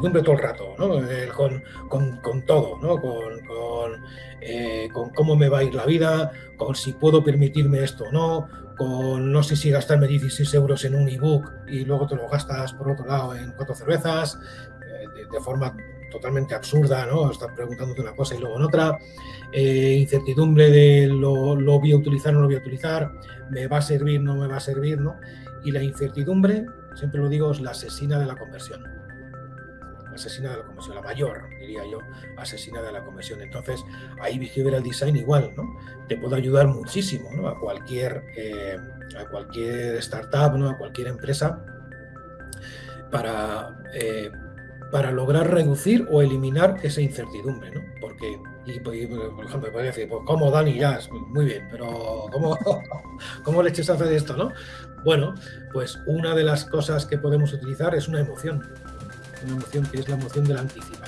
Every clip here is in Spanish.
todo el rato, ¿no? con, con, con, todo, ¿no? Con, con, eh, con, cómo me va a ir la vida, con si puedo permitirme esto o no, con no sé si gastarme 16 euros en un ebook y luego te lo gastas por otro lado en cuatro cervezas, eh, de, forma totalmente absurda, ¿no? Estás preguntándote una cosa y luego en otra. Eh, incertidumbre de lo, lo, voy a utilizar o no lo voy a utilizar, me va a servir, no me va a servir, ¿no? Y la incertidumbre, siempre lo digo, es la asesina de la conversión. La asesina de la conversión, la mayor, diría yo, asesina de la conversión. Entonces, ahí Behavioral Design igual, ¿no? Te puede ayudar muchísimo, ¿no? A cualquier, eh, a cualquier startup, ¿no? A cualquier empresa para... Eh, para lograr reducir o eliminar esa incertidumbre, ¿no? Porque, por ejemplo, podría decir, pues como Dani ya, muy bien, pero ¿cómo, ¿cómo le eches a hacer esto, no? Bueno, pues una de las cosas que podemos utilizar es una emoción, una emoción que es la emoción de la anticipación.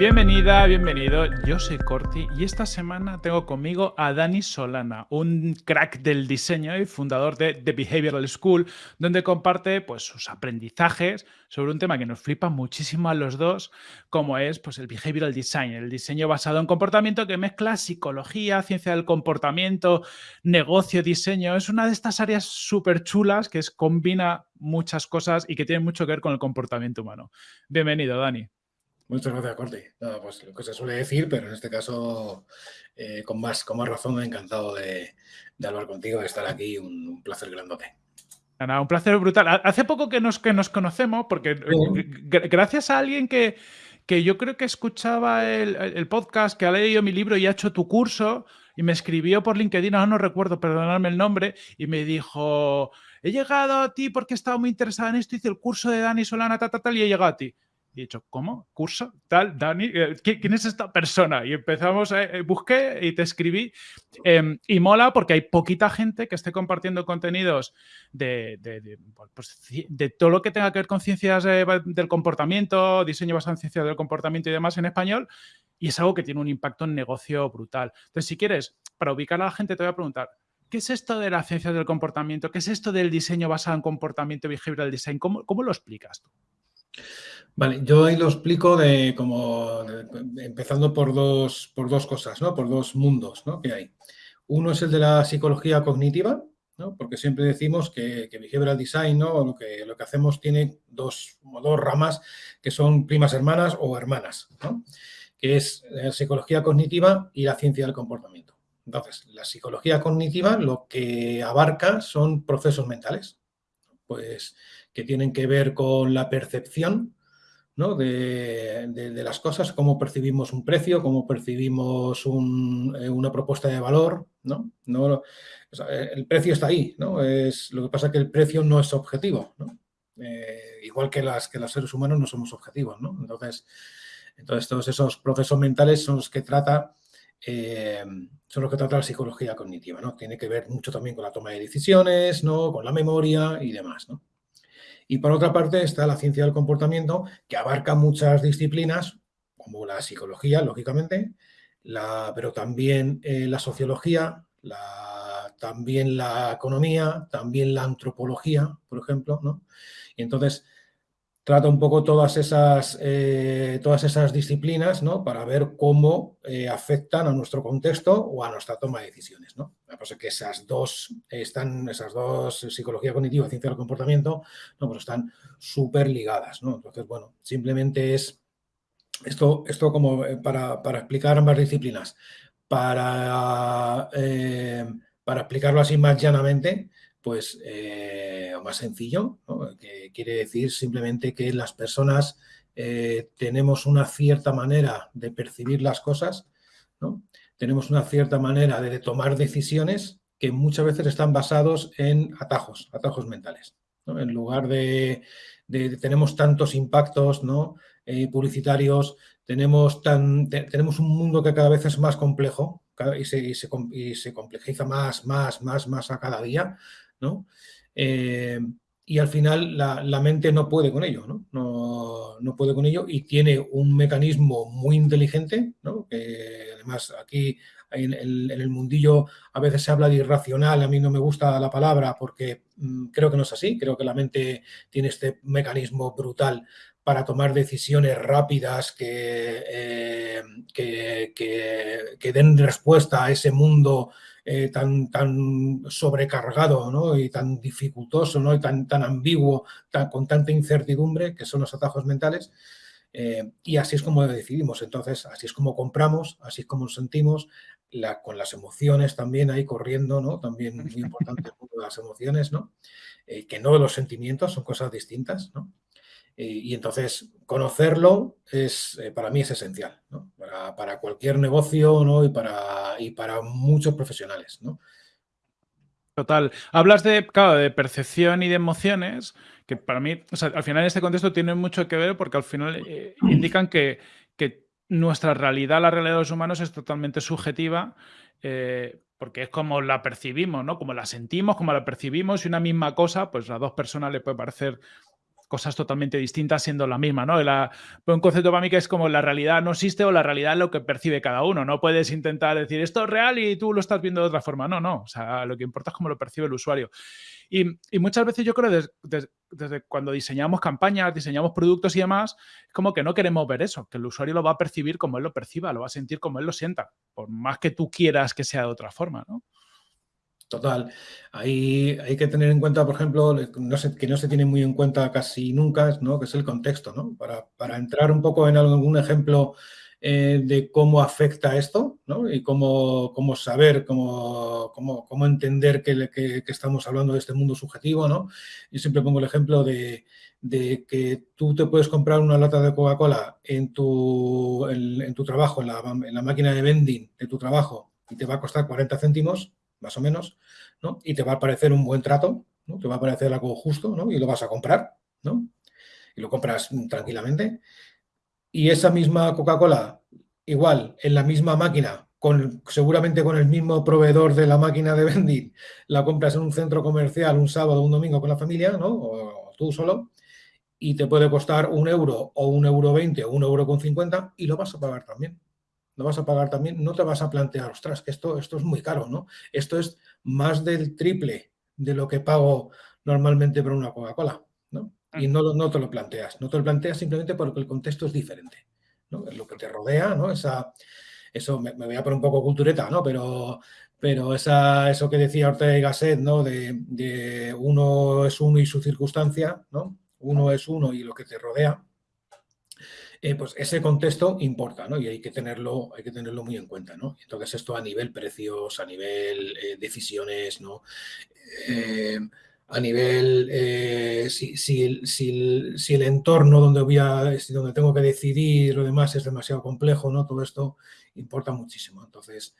Bienvenida, bienvenido. Yo soy Corti y esta semana tengo conmigo a Dani Solana, un crack del diseño y fundador de The Behavioral School, donde comparte pues, sus aprendizajes sobre un tema que nos flipa muchísimo a los dos, como es pues, el behavioral design, el diseño basado en comportamiento que mezcla psicología, ciencia del comportamiento, negocio, diseño. Es una de estas áreas súper chulas que es, combina muchas cosas y que tiene mucho que ver con el comportamiento humano. Bienvenido, Dani. Muchas gracias, Corti. pues lo que se suele decir, pero en este caso, eh, con, más, con más razón, encantado de, hablar contigo, de estar aquí. Un, placer grandote. un placer brutal. Hace poco que nos, que nos conocemos, porque gracias a alguien que, que yo creo que escuchaba el, podcast, que ha leído mi libro y ha hecho tu curso, y me escribió por LinkedIn, ahora no recuerdo, perdonadme el nombre, y me dijo, he llegado a ti porque he estado muy interesada en esto, hice el curso de Dani Solana, tal, tal, tal, y he llegado a ti. Y he dicho, ¿cómo? ¿Curso? Tal, Dani, eh, ¿quién es esta persona? Y empezamos, a, eh, busqué y te escribí. Em, y mola porque hay poquita gente que esté compartiendo contenidos de, de, pues, todo lo que tenga que ver con ciencias eh, del comportamiento, diseño basado en ciencias del comportamiento y demás en español. Y es algo que tiene un impacto en negocio brutal. Entonces, si quieres, para ubicar a la gente, te voy a preguntar, ¿qué es esto de la ciencia del comportamiento? ¿Qué es esto del diseño basado en comportamiento behavioral design? ¿Cómo, cómo lo explicas tú? Vale, yo ahí lo explico de como empezando por dos, por dos cosas, ¿no? Por dos mundos ¿no? que hay. Uno es el de la psicología cognitiva, ¿no? porque siempre decimos que, que behavioral design, ¿no? lo, que, lo que hacemos tiene dos, dos ramas que son primas hermanas o hermanas, ¿no? que es la psicología cognitiva y la ciencia del comportamiento. Entonces, la psicología cognitiva lo que abarca son procesos mentales, pues que tienen que ver con la percepción de, las cosas, cómo percibimos un precio, cómo percibimos eh, una propuesta de valor. ¿no? no el precio está ahí, ¿no? Es, lo que pasa es que el precio no es objetivo. Eh, igual que, las, que los seres humanos no somos objetivos. ¿no? Entonces, entonces, todos esos procesos mentales son los que trata eh, son los que trata la psicología cognitiva, ¿no? Tiene que ver mucho también con la toma de decisiones, ¿no? Con la memoria y demás, ¿no? Y por otra parte está la ciencia del comportamiento, que abarca muchas disciplinas, como la psicología, lógicamente, la, pero también eh, la sociología, la, también la economía, también la antropología, por ejemplo, ¿no? Y entonces trata un poco todas esas, eh, todas esas disciplinas ¿no? para ver cómo eh, afectan a nuestro contexto o a nuestra toma de decisiones. ¿no? La cosa es que esas dos, están, esas dos, psicología cognitiva y ciencia del comportamiento, ¿no? pues están súper ligadas. ¿no? Entonces, bueno, simplemente es esto, esto como eh, para, para explicar ambas disciplinas. Para, para explicarlo así más llanamente, pues eh, más sencillo, que quiere decir simplemente que las personas eh, tenemos una cierta manera de percibir las cosas, ¿no? tenemos una cierta manera de tomar decisiones que muchas veces están basados en atajos, atajos mentales. En lugar de, tenemos tantos impactos ¿no? Eh, publicitarios, tenemos, tan, tenemos un mundo que cada vez es más complejo y se, y se complejiza más, más, más, más a cada día, ¿no? Eh, y al final la, mente no puede con ello, ¿no? ¿no? ¿no? puede con ello y tiene un mecanismo muy inteligente, ¿no? que además aquí en el, mundillo a veces se habla de irracional, a mí no me gusta la palabra porque mm, creo que no es así, creo que la mente tiene este mecanismo brutal para tomar decisiones rápidas que, eh, que, que, den respuesta a ese mundo eh, tan, tan sobrecargado ¿no? y tan dificultoso ¿no? y tan, tan ambiguo, con tanta incertidumbre que son los atajos mentales. Eh, y así es como decidimos. Entonces, así es como compramos, así es como sentimos, la, con las emociones también ahí corriendo, ¿no? También muy importante las emociones, ¿no? que no los sentimientos, son cosas distintas, ¿no? Y entonces conocerlo es, eh, para mí es esencial, ¿no? para, cualquier negocio ¿no? y, para, y para muchos profesionales. Total. Hablas de, claro, de percepción y de emociones, que para mí, al final en este contexto tienen mucho que ver porque al final eh, indican que, que, nuestra realidad, la realidad de los humanos es totalmente subjetiva, eh, porque es como la percibimos, ¿no? Como la sentimos, como la percibimos y una misma cosa, pues a dos personas le puede parecer cosas totalmente distintas siendo la misma, ¿no? un concepto para mí que es como la realidad no existe o la realidad es lo que percibe cada uno. No puedes intentar decir esto es real y tú lo estás viendo de otra forma. No, no. O sea, lo que importa es cómo lo percibe el usuario. Y, muchas veces yo creo desde, cuando diseñamos campañas, diseñamos productos y demás, es como que no queremos ver eso, que el usuario lo va a percibir como él lo perciba, lo va a sentir como él lo sienta, por más que tú quieras que sea de otra forma, ¿no? Total. Ahí hay que tener en cuenta, por ejemplo, que no se tiene muy en cuenta casi nunca, ¿no? que es el contexto. ¿no? Para, entrar un poco en algún ejemplo eh, de cómo afecta esto ¿no? y cómo, cómo saber, cómo, cómo, entender que, que, estamos hablando de este mundo subjetivo. ¿no? Yo siempre pongo el ejemplo de, de que tú te puedes comprar una lata de Coca-Cola en tu, en, tu trabajo, en la, en la máquina de vending de tu trabajo y te va a costar 40 céntimos más o menos, ¿no? Y te va a parecer un buen trato, ¿no? Te va a parecer algo justo, ¿no? Y lo vas a comprar, ¿no? Y lo compras tranquilamente. Y esa misma Coca-Cola, igual, en la misma máquina, con, seguramente con el mismo proveedor de la máquina de vending, la compras en un centro comercial un sábado o un domingo con la familia, ¿no? O, tú solo, y te puede costar un euro o un euro veinte o un euro con cincuenta y lo vas a pagar también no vas a pagar también, no te vas a plantear, ostras, que esto, esto es muy caro, ¿no? Esto es más del triple de lo que pago normalmente por una Coca-Cola, ¿no? Y mm. no, no te lo planteas, no te lo planteas simplemente porque el contexto es diferente, ¿no? Lo que te rodea, ¿no? Esa, eso me, voy a poner un poco cultureta, ¿no? Pero, pero esa, eso que decía Ortega y Gasset, ¿no? De, de, uno es uno y su circunstancia, ¿no? Uno es uno y lo que te rodea, eh, pues ese contexto importa, ¿no? Y hay que tenerlo, hay que tenerlo muy en cuenta, ¿no? Entonces esto a nivel precios, a nivel eh, decisiones, ¿no? Eh, a nivel, si, si, el, entorno donde voy a, donde tengo que decidir, lo demás es demasiado complejo, ¿no? Todo esto importa muchísimo. Entonces,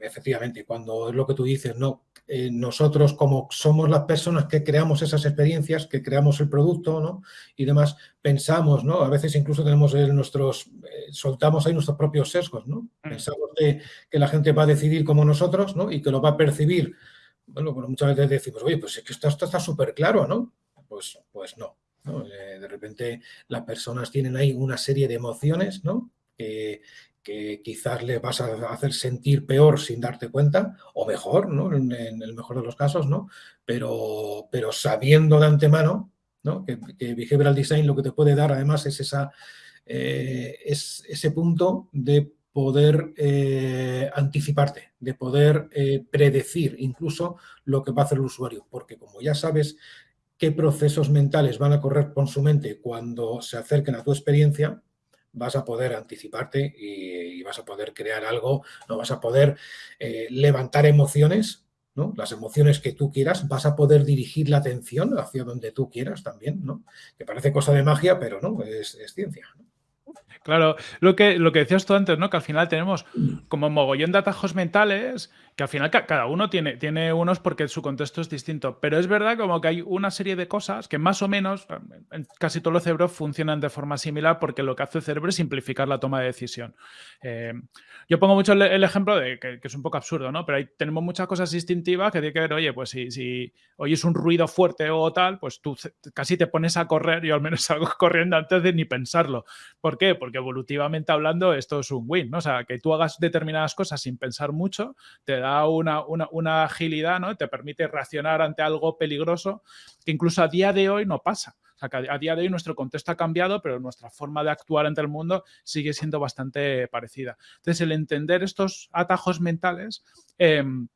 efectivamente, cuando es lo que tú dices, no, eh, nosotros como somos las personas que creamos esas experiencias, que creamos el producto ¿no? y demás, pensamos, ¿no? a veces incluso tenemos nuestros, eh, soltamos ahí nuestros propios sesgos, ¿no? Mm. pensamos que, la gente va a decidir como nosotros ¿no? y que lo va a percibir. Bueno, pues muchas veces decimos, oye, pues es que esto, está súper claro, ¿no? Pues, pues no. Eh, de repente las personas tienen ahí una serie de emociones, ¿no? Que, que quizás le vas a hacer sentir peor sin darte cuenta, o mejor, ¿no? En, el mejor de los casos, ¿no? Pero, pero sabiendo de antemano, ¿no? Que, Behavioral Design lo que te puede dar además es, esa, eh, es ese punto de poder eh, anticiparte, de poder eh, predecir incluso lo que va a hacer el usuario, porque como ya sabes qué procesos mentales van a correr con su mente cuando se acerquen a tu experiencia, vas a poder anticiparte y, vas a poder crear algo, no vas a poder eh, levantar emociones, ¿no? Las emociones que tú quieras, vas a poder dirigir la atención hacia donde tú quieras también, ¿no? Que parece cosa de magia, pero no, es, ciencia. Claro, lo que, lo que decías tú antes, ¿no? Que al final tenemos como mogollón de atajos mentales que al final cada uno tiene, tiene unos porque su contexto es distinto. Pero es verdad como que hay una serie de cosas que más o menos en casi todos los cerebros funcionan de forma similar porque lo que hace el cerebro es simplificar la toma de decisión. Eh, yo pongo mucho el, ejemplo de que, es un poco absurdo, ¿no? Pero ahí tenemos muchas cosas instintivas que tiene que ver, oye, pues si, si oyes un ruido fuerte o tal, pues tú casi te pones a correr, yo al menos salgo corriendo antes de ni pensarlo. ¿Por qué? Porque evolutivamente hablando esto es un win, ¿no? O sea, que tú hagas determinadas cosas sin pensar mucho, te da una, una, agilidad, ¿no? Te permite reaccionar ante algo peligroso que incluso a día de hoy no pasa. A día de hoy nuestro contexto ha cambiado, pero nuestra forma de actuar ante el mundo sigue siendo bastante parecida. Entonces, el entender estos atajos mentales em,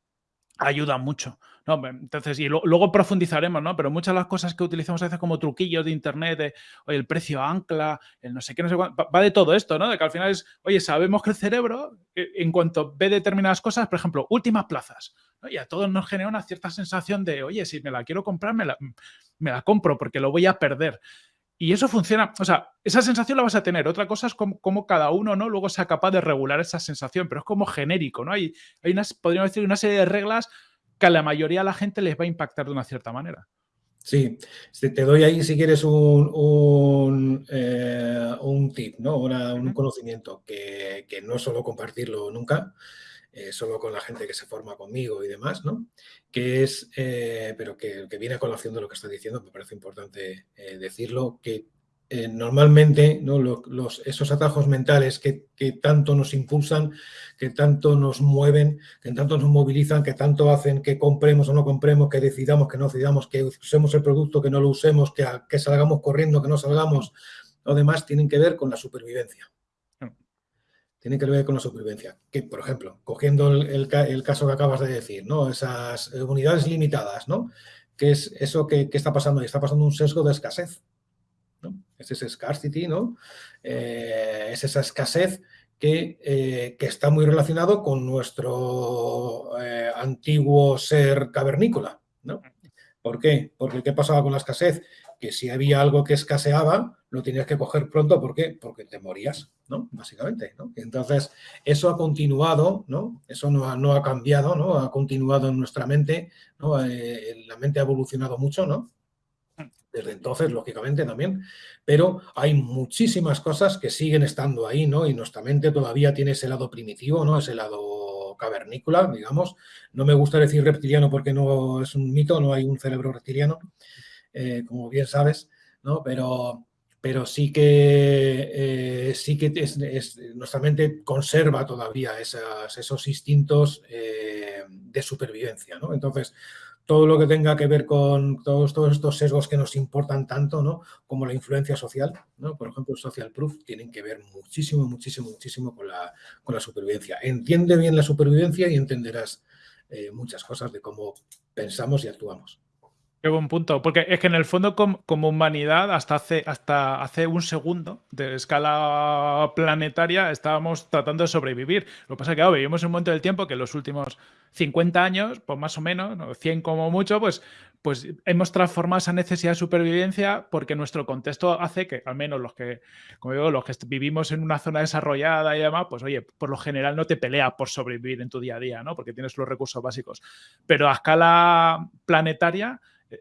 ayuda mucho. ¿no? Entonces, y luego profundizaremos, ¿no? Pero muchas de las cosas que utilizamos a veces como truquillos de internet, de el precio ancla, el no sé qué, no sé cuánto, va de todo esto, ¿no? Que al final es, oye, sabemos que el cerebro, eh, en cuanto ve determinadas cosas, por ejemplo, últimas plazas, y a todos nos genera una cierta sensación de, oye, si me la quiero comprar, me la, me la compro porque lo voy a perder. Y eso funciona, o sea, esa sensación la vas a tener. Otra cosa es cómo, cada uno ¿no? luego sea capaz de regular esa sensación, pero es como genérico, ¿no? Hay, hay unas, podríamos decir, una serie de reglas que a la mayoría de la gente les va a impactar de una cierta manera. Sí, te doy ahí si quieres un, un, eh, tip, ¿no? un conocimiento que, no es solo compartirlo nunca, eh, solo con la gente que se forma conmigo y demás, ¿no? Que es, eh, pero que, que, viene a colación de lo que está diciendo, me parece importante decirlo, que eh, normalmente ¿no? los, esos atajos mentales que, tanto nos impulsan, que tanto nos mueven, que tanto nos movilizan, que tanto hacen que compremos o no compremos, que decidamos, que no decidamos, que usemos el producto, que no lo usemos, que, que salgamos corriendo, que no salgamos, o demás, tienen que ver con la supervivencia. Tienen que ver con la supervivencia. Que, por ejemplo, cogiendo el, caso que acabas de decir, ¿no? esas unidades limitadas, ¿no? ¿Qué es eso que, está pasando? Está pasando un sesgo de escasez. Es ese scarcity, ¿no? Eh, es esa escasez que, eh, que, está muy relacionado con nuestro eh, antiguo ser cavernícola, ¿no? ¿Por qué? Porque ¿qué pasaba con la escasez? Que si había algo que escaseaba, lo tenías que coger pronto, ¿por qué? Porque te morías, ¿no? Básicamente, ¿no? Entonces, eso ha continuado, ¿no? Eso no ha, no ha cambiado, ¿no? Ha continuado en nuestra mente, ¿no? la mente ha evolucionado mucho, ¿no? desde entonces, lógicamente, también, pero hay muchísimas cosas que siguen estando ahí, ¿no? Y nuestra mente todavía tiene ese lado primitivo, ¿no? Ese lado cavernícola, digamos. No me gusta decir reptiliano porque no es un mito, no hay un cerebro reptiliano, eh, como bien sabes, ¿no? Pero, pero sí que, eh, sí que nuestra mente conserva todavía esos instintos eh, de supervivencia, ¿no? Entonces, todo lo que tenga que ver con todos, todos estos sesgos que nos importan tanto, ¿no? Como la influencia social. Por ejemplo, social proof, tienen que ver muchísimo, muchísimo, muchísimo con la, con la supervivencia. Entiende bien la supervivencia y entenderás muchas cosas de cómo pensamos y actuamos. Qué buen punto, porque es que en el fondo como, humanidad hasta hace, hasta hace un segundo de escala planetaria estábamos tratando de sobrevivir. Lo que pasa es que ahora vivimos un momento del tiempo que en los últimos 50 años, pues más o menos, 100 como mucho, pues, pues hemos transformado esa necesidad de supervivencia porque nuestro contexto hace que, al menos los que, como digo, los que vivimos en una zona desarrollada y demás, pues oye, por lo general no te peleas por sobrevivir en tu día a día, ¿no? Porque tienes los recursos básicos. Pero a escala planetaria eh,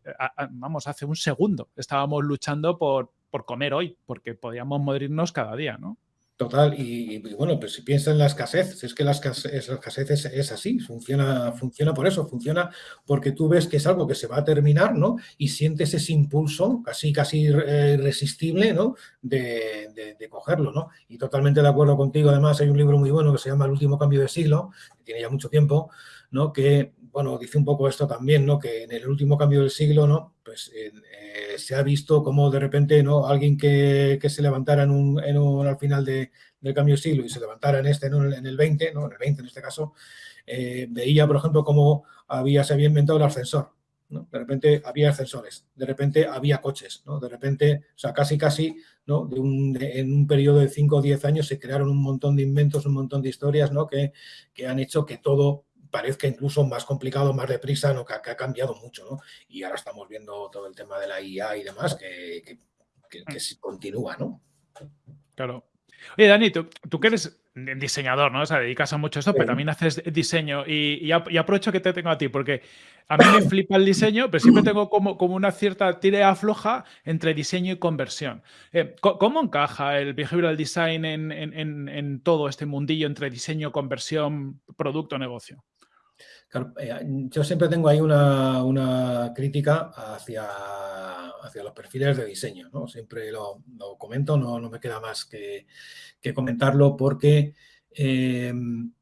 vamos, hace un segundo estábamos luchando por, por comer hoy, porque podíamos morirnos cada día, ¿no? Total, y, bueno, pues si piensas en la escasez, es que la escasez, es, así, funciona, funciona por eso, funciona porque tú ves que es algo que se va a terminar, ¿no? Y sientes ese impulso casi, casi irresistible, ¿no? De, de, cogerlo, ¿no? Y totalmente de acuerdo contigo, además hay un libro muy bueno que se llama El último cambio de siglo, que tiene ya mucho tiempo, ¿no? Que bueno, dice un poco esto también, ¿no? Que en el último cambio del siglo, ¿no? Pues eh, se ha visto como de repente, ¿no? Alguien que, se levantara en un, al final del cambio del siglo y se levantara en este, ¿no? En el 20, ¿no? En el 20 en este caso, eh, veía, por ejemplo, cómo había, se había inventado el ascensor, ¿no? De repente había ascensores, de repente había coches, ¿no? De repente, o sea, casi, casi, ¿no? De un, en un periodo de 5 o 10 años se crearon un montón de inventos, un montón de historias, ¿no? Que, que han hecho que todo parezca incluso más complicado, más deprisa, ¿no? que, ha cambiado mucho. ¿no? Y ahora estamos viendo todo el tema de la IA y demás que, que, que, mm. continúa. ¿no? Claro. Oye, Dani, tú, tú que eres diseñador, ¿no? O sea, dedicas a mucho esto, pero también haces diseño. Y, aprovecho que te tengo a ti, porque a mí me flipa el diseño, pero siempre tengo como, como una cierta tira floja entre diseño y conversión. Eh, ¿Cómo encaja el behavioral design en, en, todo este mundillo entre diseño, conversión, producto, negocio? Eh, yo siempre tengo ahí una, crítica hacia, hacia, los perfiles de diseño, ¿no? Siempre lo, comento, no, no, me queda más que, comentarlo porque, em,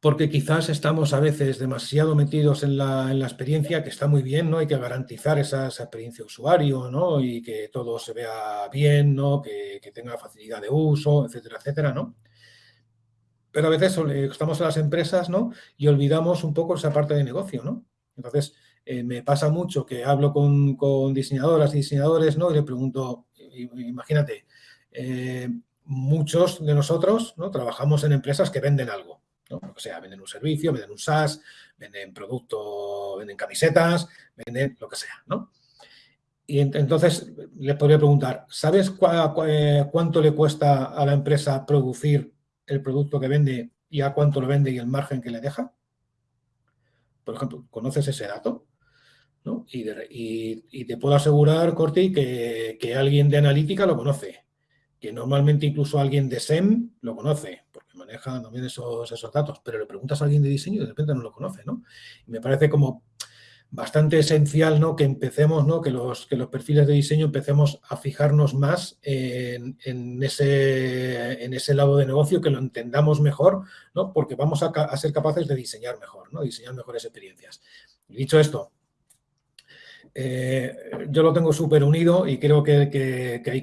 porque quizás estamos a veces demasiado metidos en la, experiencia, que está muy bien, ¿no? Hay que garantizar esa, experiencia usuario, ¿no? Y que todo se vea bien, ¿no? Que, que tenga facilidad de uso, etcétera, etcétera, ¿no? Pero a veces estamos en las empresas ¿no? y olvidamos un poco esa parte de negocio. ¿no? Entonces, eh, me pasa mucho que hablo con, diseñadoras y diseñadores ¿no? y le pregunto, imagínate, eh, muchos de nosotros ¿no? trabajamos en empresas que venden algo. ¿no? O sea, venden un servicio, venden un SaaS, venden producto, venden camisetas, venden lo que sea. ¿no? Y entonces le podría preguntar, ¿sabes eh, cuánto le cuesta a la empresa producir el producto que vende y a cuánto lo vende y el margen que le deja? Por ejemplo, ¿conoces ese dato? ¿No? Y, te puedo asegurar, Corti, que, que, alguien de analítica lo conoce, que normalmente incluso alguien de SEM lo conoce, porque maneja también esos, esos datos, pero le preguntas a alguien de diseño y de repente no lo conoce, ¿no? Y me parece como bastante esencial ¿no? que empecemos, ¿no? que, los, que los perfiles de diseño empecemos a fijarnos más en, ese, en ese lado de negocio, que lo entendamos mejor, ¿no? porque vamos a, ser capaces de diseñar mejor, ¿no? diseñar mejores experiencias. Dicho esto, eh, yo lo tengo súper unido y creo que, hay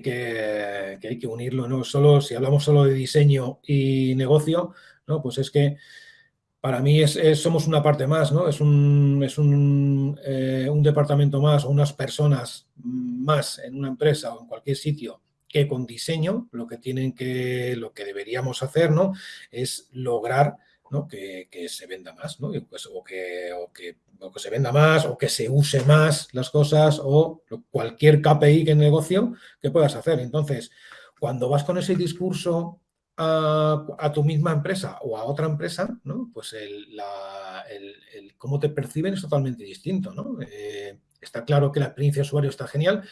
que, hay que unirlo. ¿no? Solo, si hablamos solo de diseño y negocio, ¿no? pues es que para mí es, somos una parte más, ¿no? Es un, es eh, un, departamento más o unas personas más en una empresa o en cualquier sitio que con diseño lo que tienen que, lo que deberíamos hacer, ¿no? Es lograr ¿no? que, se venda más, ¿no? Pues, o, que, o, que, o, que, se venda más, o que se use más las cosas, o cualquier KPI que negocio que puedas hacer. Entonces, cuando vas con ese discurso a, tu misma empresa o a otra empresa, ¿no? pues el, cómo te perciben es totalmente distinto. ¿no? Eh, está claro que la experiencia de usuario está genial,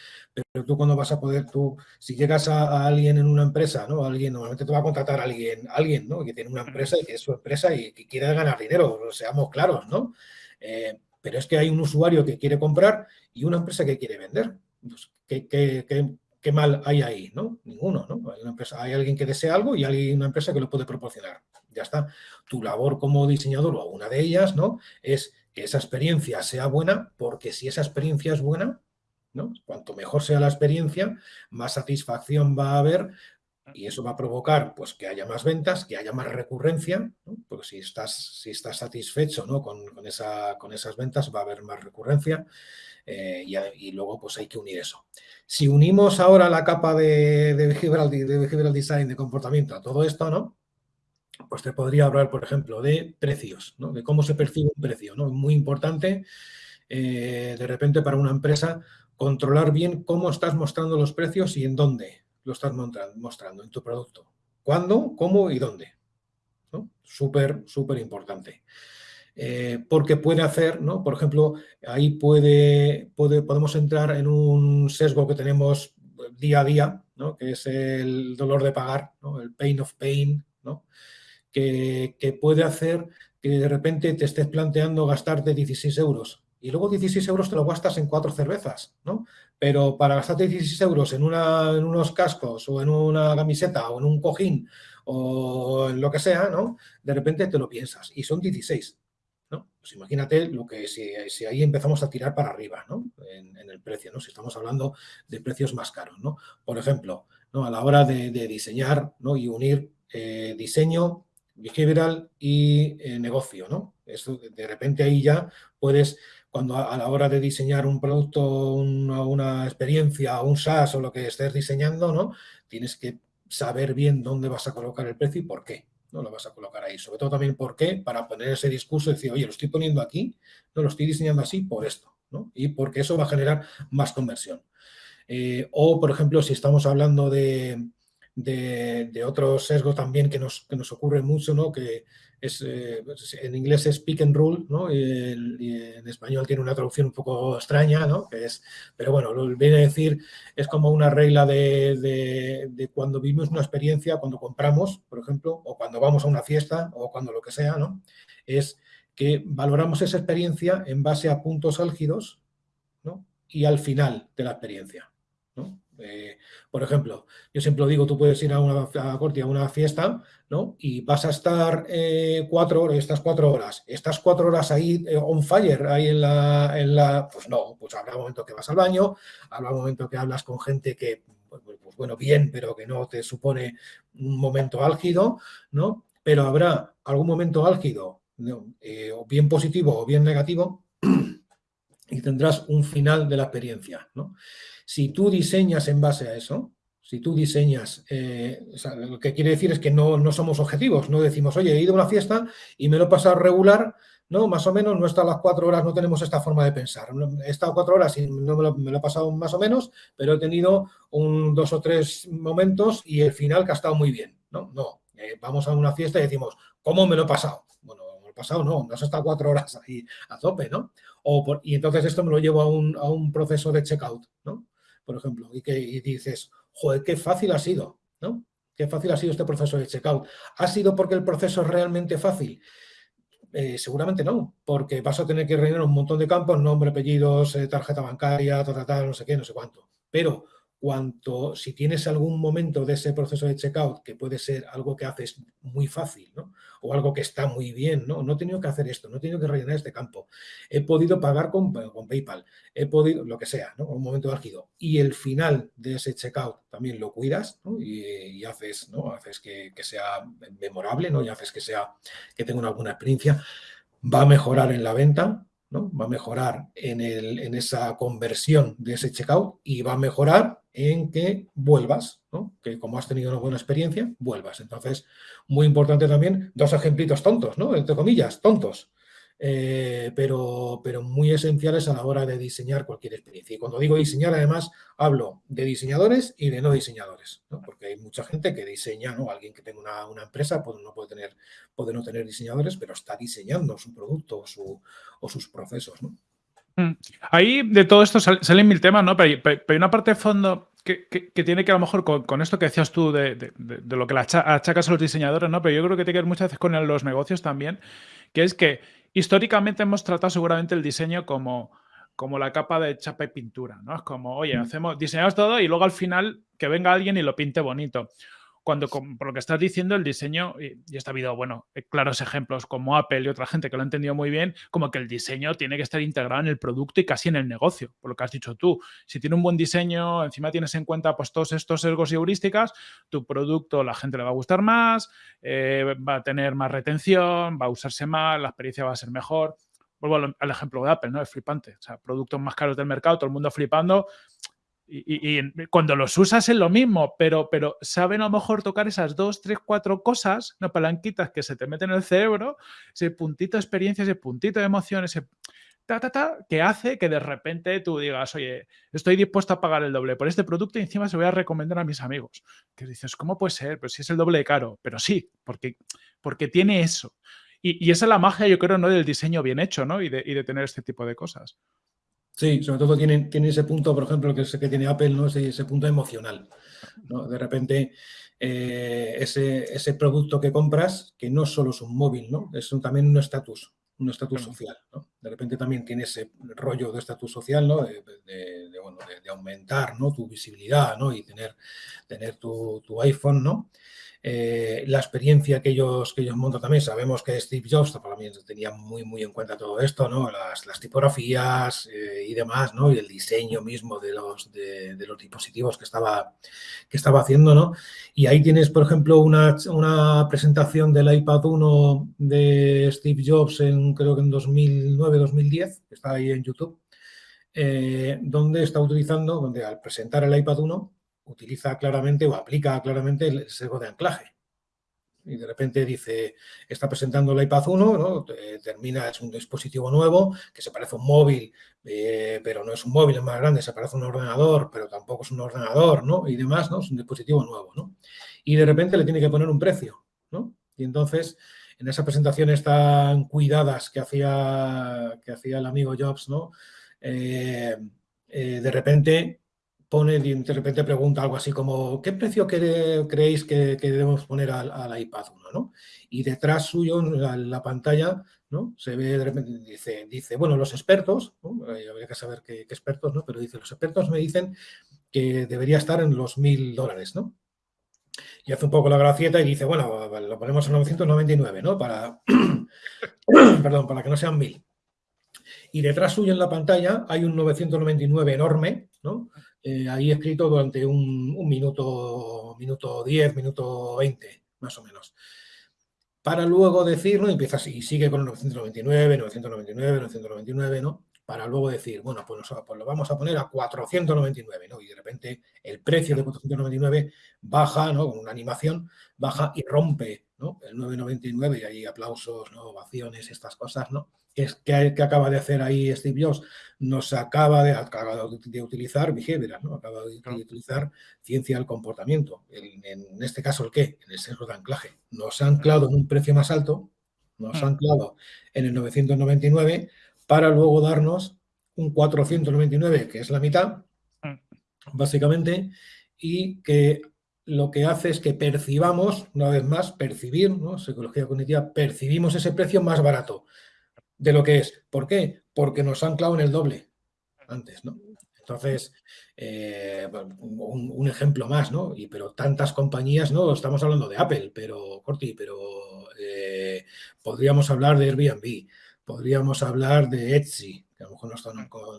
pero tú cuando vas a poder, tú, si llegas a, alguien en una empresa, ¿no? Alguien, normalmente te va a contratar a alguien, alguien ¿no? que tiene una empresa y que es su empresa y que quiere ganar dinero, seamos claros, ¿no? Eh, pero es que hay un usuario que quiere comprar y una empresa que quiere vender. Pues, ¿qué, qué, qué, ¿qué mal hay ahí? ¿no? Ninguno, ¿no? Hay, hay alguien que desea algo y hay una empresa que lo puede proporcionar. Ya está. Tu labor como diseñador o una de ellas, ¿no? Es que esa experiencia sea buena, porque si esa experiencia es buena, ¿no? Cuanto mejor sea la experiencia, más satisfacción va a haber y eso va a provocar pues, que haya más ventas, que haya más recurrencia, porque si estás, si estás satisfecho ¿no? con, esa, con esas ventas va a haber más recurrencia eh, y, luego pues hay que unir eso. Si unimos ahora la capa de, de, behavioral, de design, de comportamiento a todo esto, ¿no? pues te podría hablar, por ejemplo, de precios, ¿no? de cómo se percibe un precio. ¿no? Muy importante, eh, de repente, para una empresa, controlar bien cómo estás mostrando los precios y en dónde lo estás mostrando en tu producto. ¿Cuándo, cómo y dónde? Súper, súper importante. Eh, porque puede hacer, ¿no? Por ejemplo, ahí puede, puede, podemos entrar en un sesgo que tenemos día a día, ¿no? que es el dolor de pagar, ¿no? el pain of pain, ¿no? que, que puede hacer que de repente te estés planteando gastarte 16 euros y luego 16 euros te lo gastas en cuatro cervezas, ¿no? Pero para gastarte 16 euros en, una, en unos cascos o en una camiseta o en un cojín o en lo que sea, ¿no? De repente te lo piensas y son 16, ¿no? Pues imagínate lo que si, si ahí empezamos a tirar para arriba, ¿no? En, el precio, ¿no? Si estamos hablando de precios más caros, ¿no? Por ejemplo, ¿no? a la hora de, diseñar ¿no? y unir eh, diseño, behavioral y eh, negocio, ¿no? Eso, de repente ahí ya puedes cuando a, la hora de diseñar un producto, una, experiencia, un SaaS o lo que estés diseñando, ¿no? Tienes que saber bien dónde vas a colocar el precio y por qué no lo vas a colocar ahí. Sobre todo también por qué, para poner ese discurso y decir, oye, lo estoy poniendo aquí, no lo estoy diseñando así por esto, ¿no? Y porque eso va a generar más conversión. Eh, o, por ejemplo, si estamos hablando de, de, otros sesgos también que nos, que nos ocurre mucho, ¿no? que eh, pues, en inglés es pick and rule, ¿no? y, en español tiene una traducción un poco extraña, ¿no? es, pero bueno, lo viene a decir, es como una regla de, de, cuando vivimos una experiencia, cuando compramos, por ejemplo, o cuando vamos a una fiesta, o cuando lo que sea, ¿no? es que valoramos esa experiencia en base a puntos álgidos ¿no? y al final de la experiencia. ¿no? Eh, por ejemplo, yo siempre lo digo, tú puedes ir a una a a una fiesta, ¿no? Y vas a estar eh, cuatro horas, estas cuatro horas, estás cuatro horas ahí eh, on fire, ahí en la, en la, pues no, pues habrá un momento que vas al baño, habrá un momento que hablas con gente que, pues, pues, pues bueno, bien, pero que no te supone un momento álgido, ¿no? Pero habrá algún momento álgido, o bien positivo o bien negativo, y tendrás un final de la experiencia, ¿no? Si tú diseñas en base a eso, si tú diseñas, eh, lo que quiere decir es que no, no, somos objetivos, no decimos, oye, he ido a una fiesta y me lo he pasado regular, no, más o menos, no está las cuatro horas, no tenemos esta forma de pensar. He estado cuatro horas y no me lo, he pasado más o menos, pero he tenido un, dos o tres momentos y el final que ha estado muy bien. No, no, eh, vamos a una fiesta y decimos, ¿cómo me lo he pasado? Bueno, pasado no, no has estado cuatro horas ahí a tope, ¿no? O y entonces esto me lo llevo a un, a un proceso de checkout, ¿no? Por ejemplo, y que dices, joder, qué fácil ha sido, ¿no? Qué fácil ha sido este proceso de checkout. ¿Ha sido porque el proceso es realmente fácil? Eh, seguramente no, porque vas a tener que rellenar un montón de campos, nombre, apellidos, eh, tarjeta bancaria, tal, tal, no sé qué, no sé cuánto. Pero cuanto, si tienes algún momento de ese proceso de checkout que puede ser algo que haces muy fácil, ¿no? O algo que está muy bien, ¿no? No he tenido que hacer esto, no he tenido que rellenar este campo. He podido pagar con, con PayPal, he podido, lo que sea, ¿no? Un momento álgido. Y el final de ese checkout también lo cuidas, ¿no? y, haces, ¿no? Haces que, sea memorable, ¿no? Y haces que sea, que tenga una buena experiencia. Va a mejorar en la venta, ¿no? Va a mejorar en, el, en esa conversión de ese checkout y va a mejorar en que vuelvas, que como has tenido una buena experiencia, vuelvas. Entonces, muy importante también, dos ejemplitos tontos, ¿no? entre comillas, tontos, eh, pero, pero muy esenciales a la hora de diseñar cualquier experiencia. Y cuando digo diseñar, además, hablo de diseñadores y de no diseñadores, ¿no? porque hay mucha gente que diseña, ¿no? alguien que tenga una, una, empresa pues no puede, tener, puede no tener diseñadores, pero está diseñando su producto o, o sus procesos. ¿no? Mm. Ahí de todo esto salen mil temas, ¿no? Pero hay, una parte de fondo que, tiene que a lo mejor con, esto que decías tú de, lo que la achacas a los diseñadores, ¿no? Pero yo creo que tiene que ver muchas veces con los negocios también, que es que históricamente hemos tratado seguramente el diseño como, como la capa de chapa y pintura, ¿no? Es como, oye, mm. hacemos, diseñamos todo y luego al final que venga alguien y lo pinte bonito cuando, por lo que estás diciendo, el diseño, y, está habido, bueno, eh, claros ejemplos como Apple y otra gente que lo ha entendido muy bien, como que el diseño tiene que estar integrado en el producto y casi en el negocio, por lo que has dicho tú. Si tiene un buen diseño, encima tienes en cuenta pues todos estos sesgos y heurísticas, tu producto la gente le va a gustar más, eh, va a tener más retención, va a usarse más, la experiencia va a ser mejor. Vuelvo al ejemplo de Apple, ¿no? Es flipante. O sea, productos más caros del mercado, todo el mundo flipando y, cuando los usas es lo mismo, pero, pero saben a lo mejor tocar esas dos, tres, cuatro cosas, no palanquitas que se te meten en el cerebro, ese puntito de experiencia, ese puntito de emoción, ese ta, ta, ta, que hace que de repente tú digas, oye, estoy dispuesto a pagar el doble por este producto y encima se voy a recomendar a mis amigos. Que dices, ¿cómo puede ser? Pues si es el doble de caro. Pero sí, porque, porque tiene eso. Y, esa es la magia, yo creo, ¿no? del diseño bien hecho, ¿no? Y de, y de tener este tipo de cosas. Sí, sobre todo tiene, tiene ese punto, por ejemplo, que, es, que tiene Apple, ¿no? ese, ese punto emocional. ¿no? De repente, eh, ese, ese, producto que compras, que no solo es un móvil, ¿no? es también un estatus, un estatus social. ¿no? De repente también tiene ese rollo de estatus social, ¿no? de, bueno, de, aumentar ¿no? tu visibilidad ¿no? y tener, tener tu, tu iPhone. ¿no? Eh, la experiencia que ellos, que ellos montan también. Sabemos que Steve Jobs también tenía muy, muy en cuenta todo esto, ¿no? Las, las tipografías eh, y demás, ¿no? Y el diseño mismo de los, de, los dispositivos que estaba, que estaba haciendo, ¿no? Y ahí tienes, por ejemplo, una, una presentación del iPad 1 de Steve Jobs en, creo que en 2009-2010, que está ahí en YouTube, eh, donde está utilizando, donde al presentar el iPad 1, utiliza claramente o aplica claramente el sesgo de anclaje. Y de repente dice, está presentando el iPad 1, ¿no? termina, es un dispositivo nuevo que se parece a un móvil, eh, pero no es un móvil, es más grande, se parece a un ordenador, pero tampoco es un ordenador, ¿no? Y demás, ¿no? Es un dispositivo nuevo, ¿no? y de repente le tiene que poner un precio, ¿no? Y entonces, en esas presentaciones tan cuidadas que hacía, que hacía el amigo Jobs, ¿no? Eh, eh, de repente pone, de repente pregunta algo así como, ¿qué precio creéis que, debemos poner al, iPad 1? ¿no? Y detrás suyo, en la, pantalla, ¿no? Se ve dice, dice bueno, los expertos, habría que saber qué, expertos, ¿no? Pero dice, los expertos me dicen que debería estar en los mil dólares, ¿no? Y hace un poco la gracieta y dice, bueno, lo ponemos en 999, ¿no? Para, perdón, para que no sean mil. Y detrás suyo en la pantalla hay un 999 enorme, ¿no? Eh, ahí escrito durante un, minuto, minuto 10, minuto 20, más o menos. Para luego decir, ¿no? Empieza así, sigue con 999, 999, 999, ¿no? Para luego decir, bueno, pues, pues, lo vamos a poner a 499, ¿no? Y de repente el precio de 499 baja, ¿no? Con una animación, baja y rompe, ¿no? El 999 y ahí aplausos, ¿no? Ovaciones, estas cosas, ¿no? es que, acaba de hacer ahí Steve Jobs, nos acaba de, acaba de utilizar behavioral, ¿no? acaba de, utilizar ciencia del comportamiento. En, este caso, ¿el qué? En el sesgo de anclaje. Nos ha anclado en un precio más alto, nos ha anclado en el 999 para luego darnos un 499, que es la mitad, básicamente, y que lo que hace es que percibamos, una vez más, percibir, ¿no? psicología cognitiva, percibimos ese precio más barato de lo que es. ¿Por qué? Porque nos han clavado en el doble antes, ¿no? Entonces, eh, un, ejemplo más, ¿no? Y, pero tantas compañías, ¿no? Estamos hablando de Apple, pero, Corti, pero eh, podríamos hablar de Airbnb, podríamos hablar de Etsy, que a lo mejor no es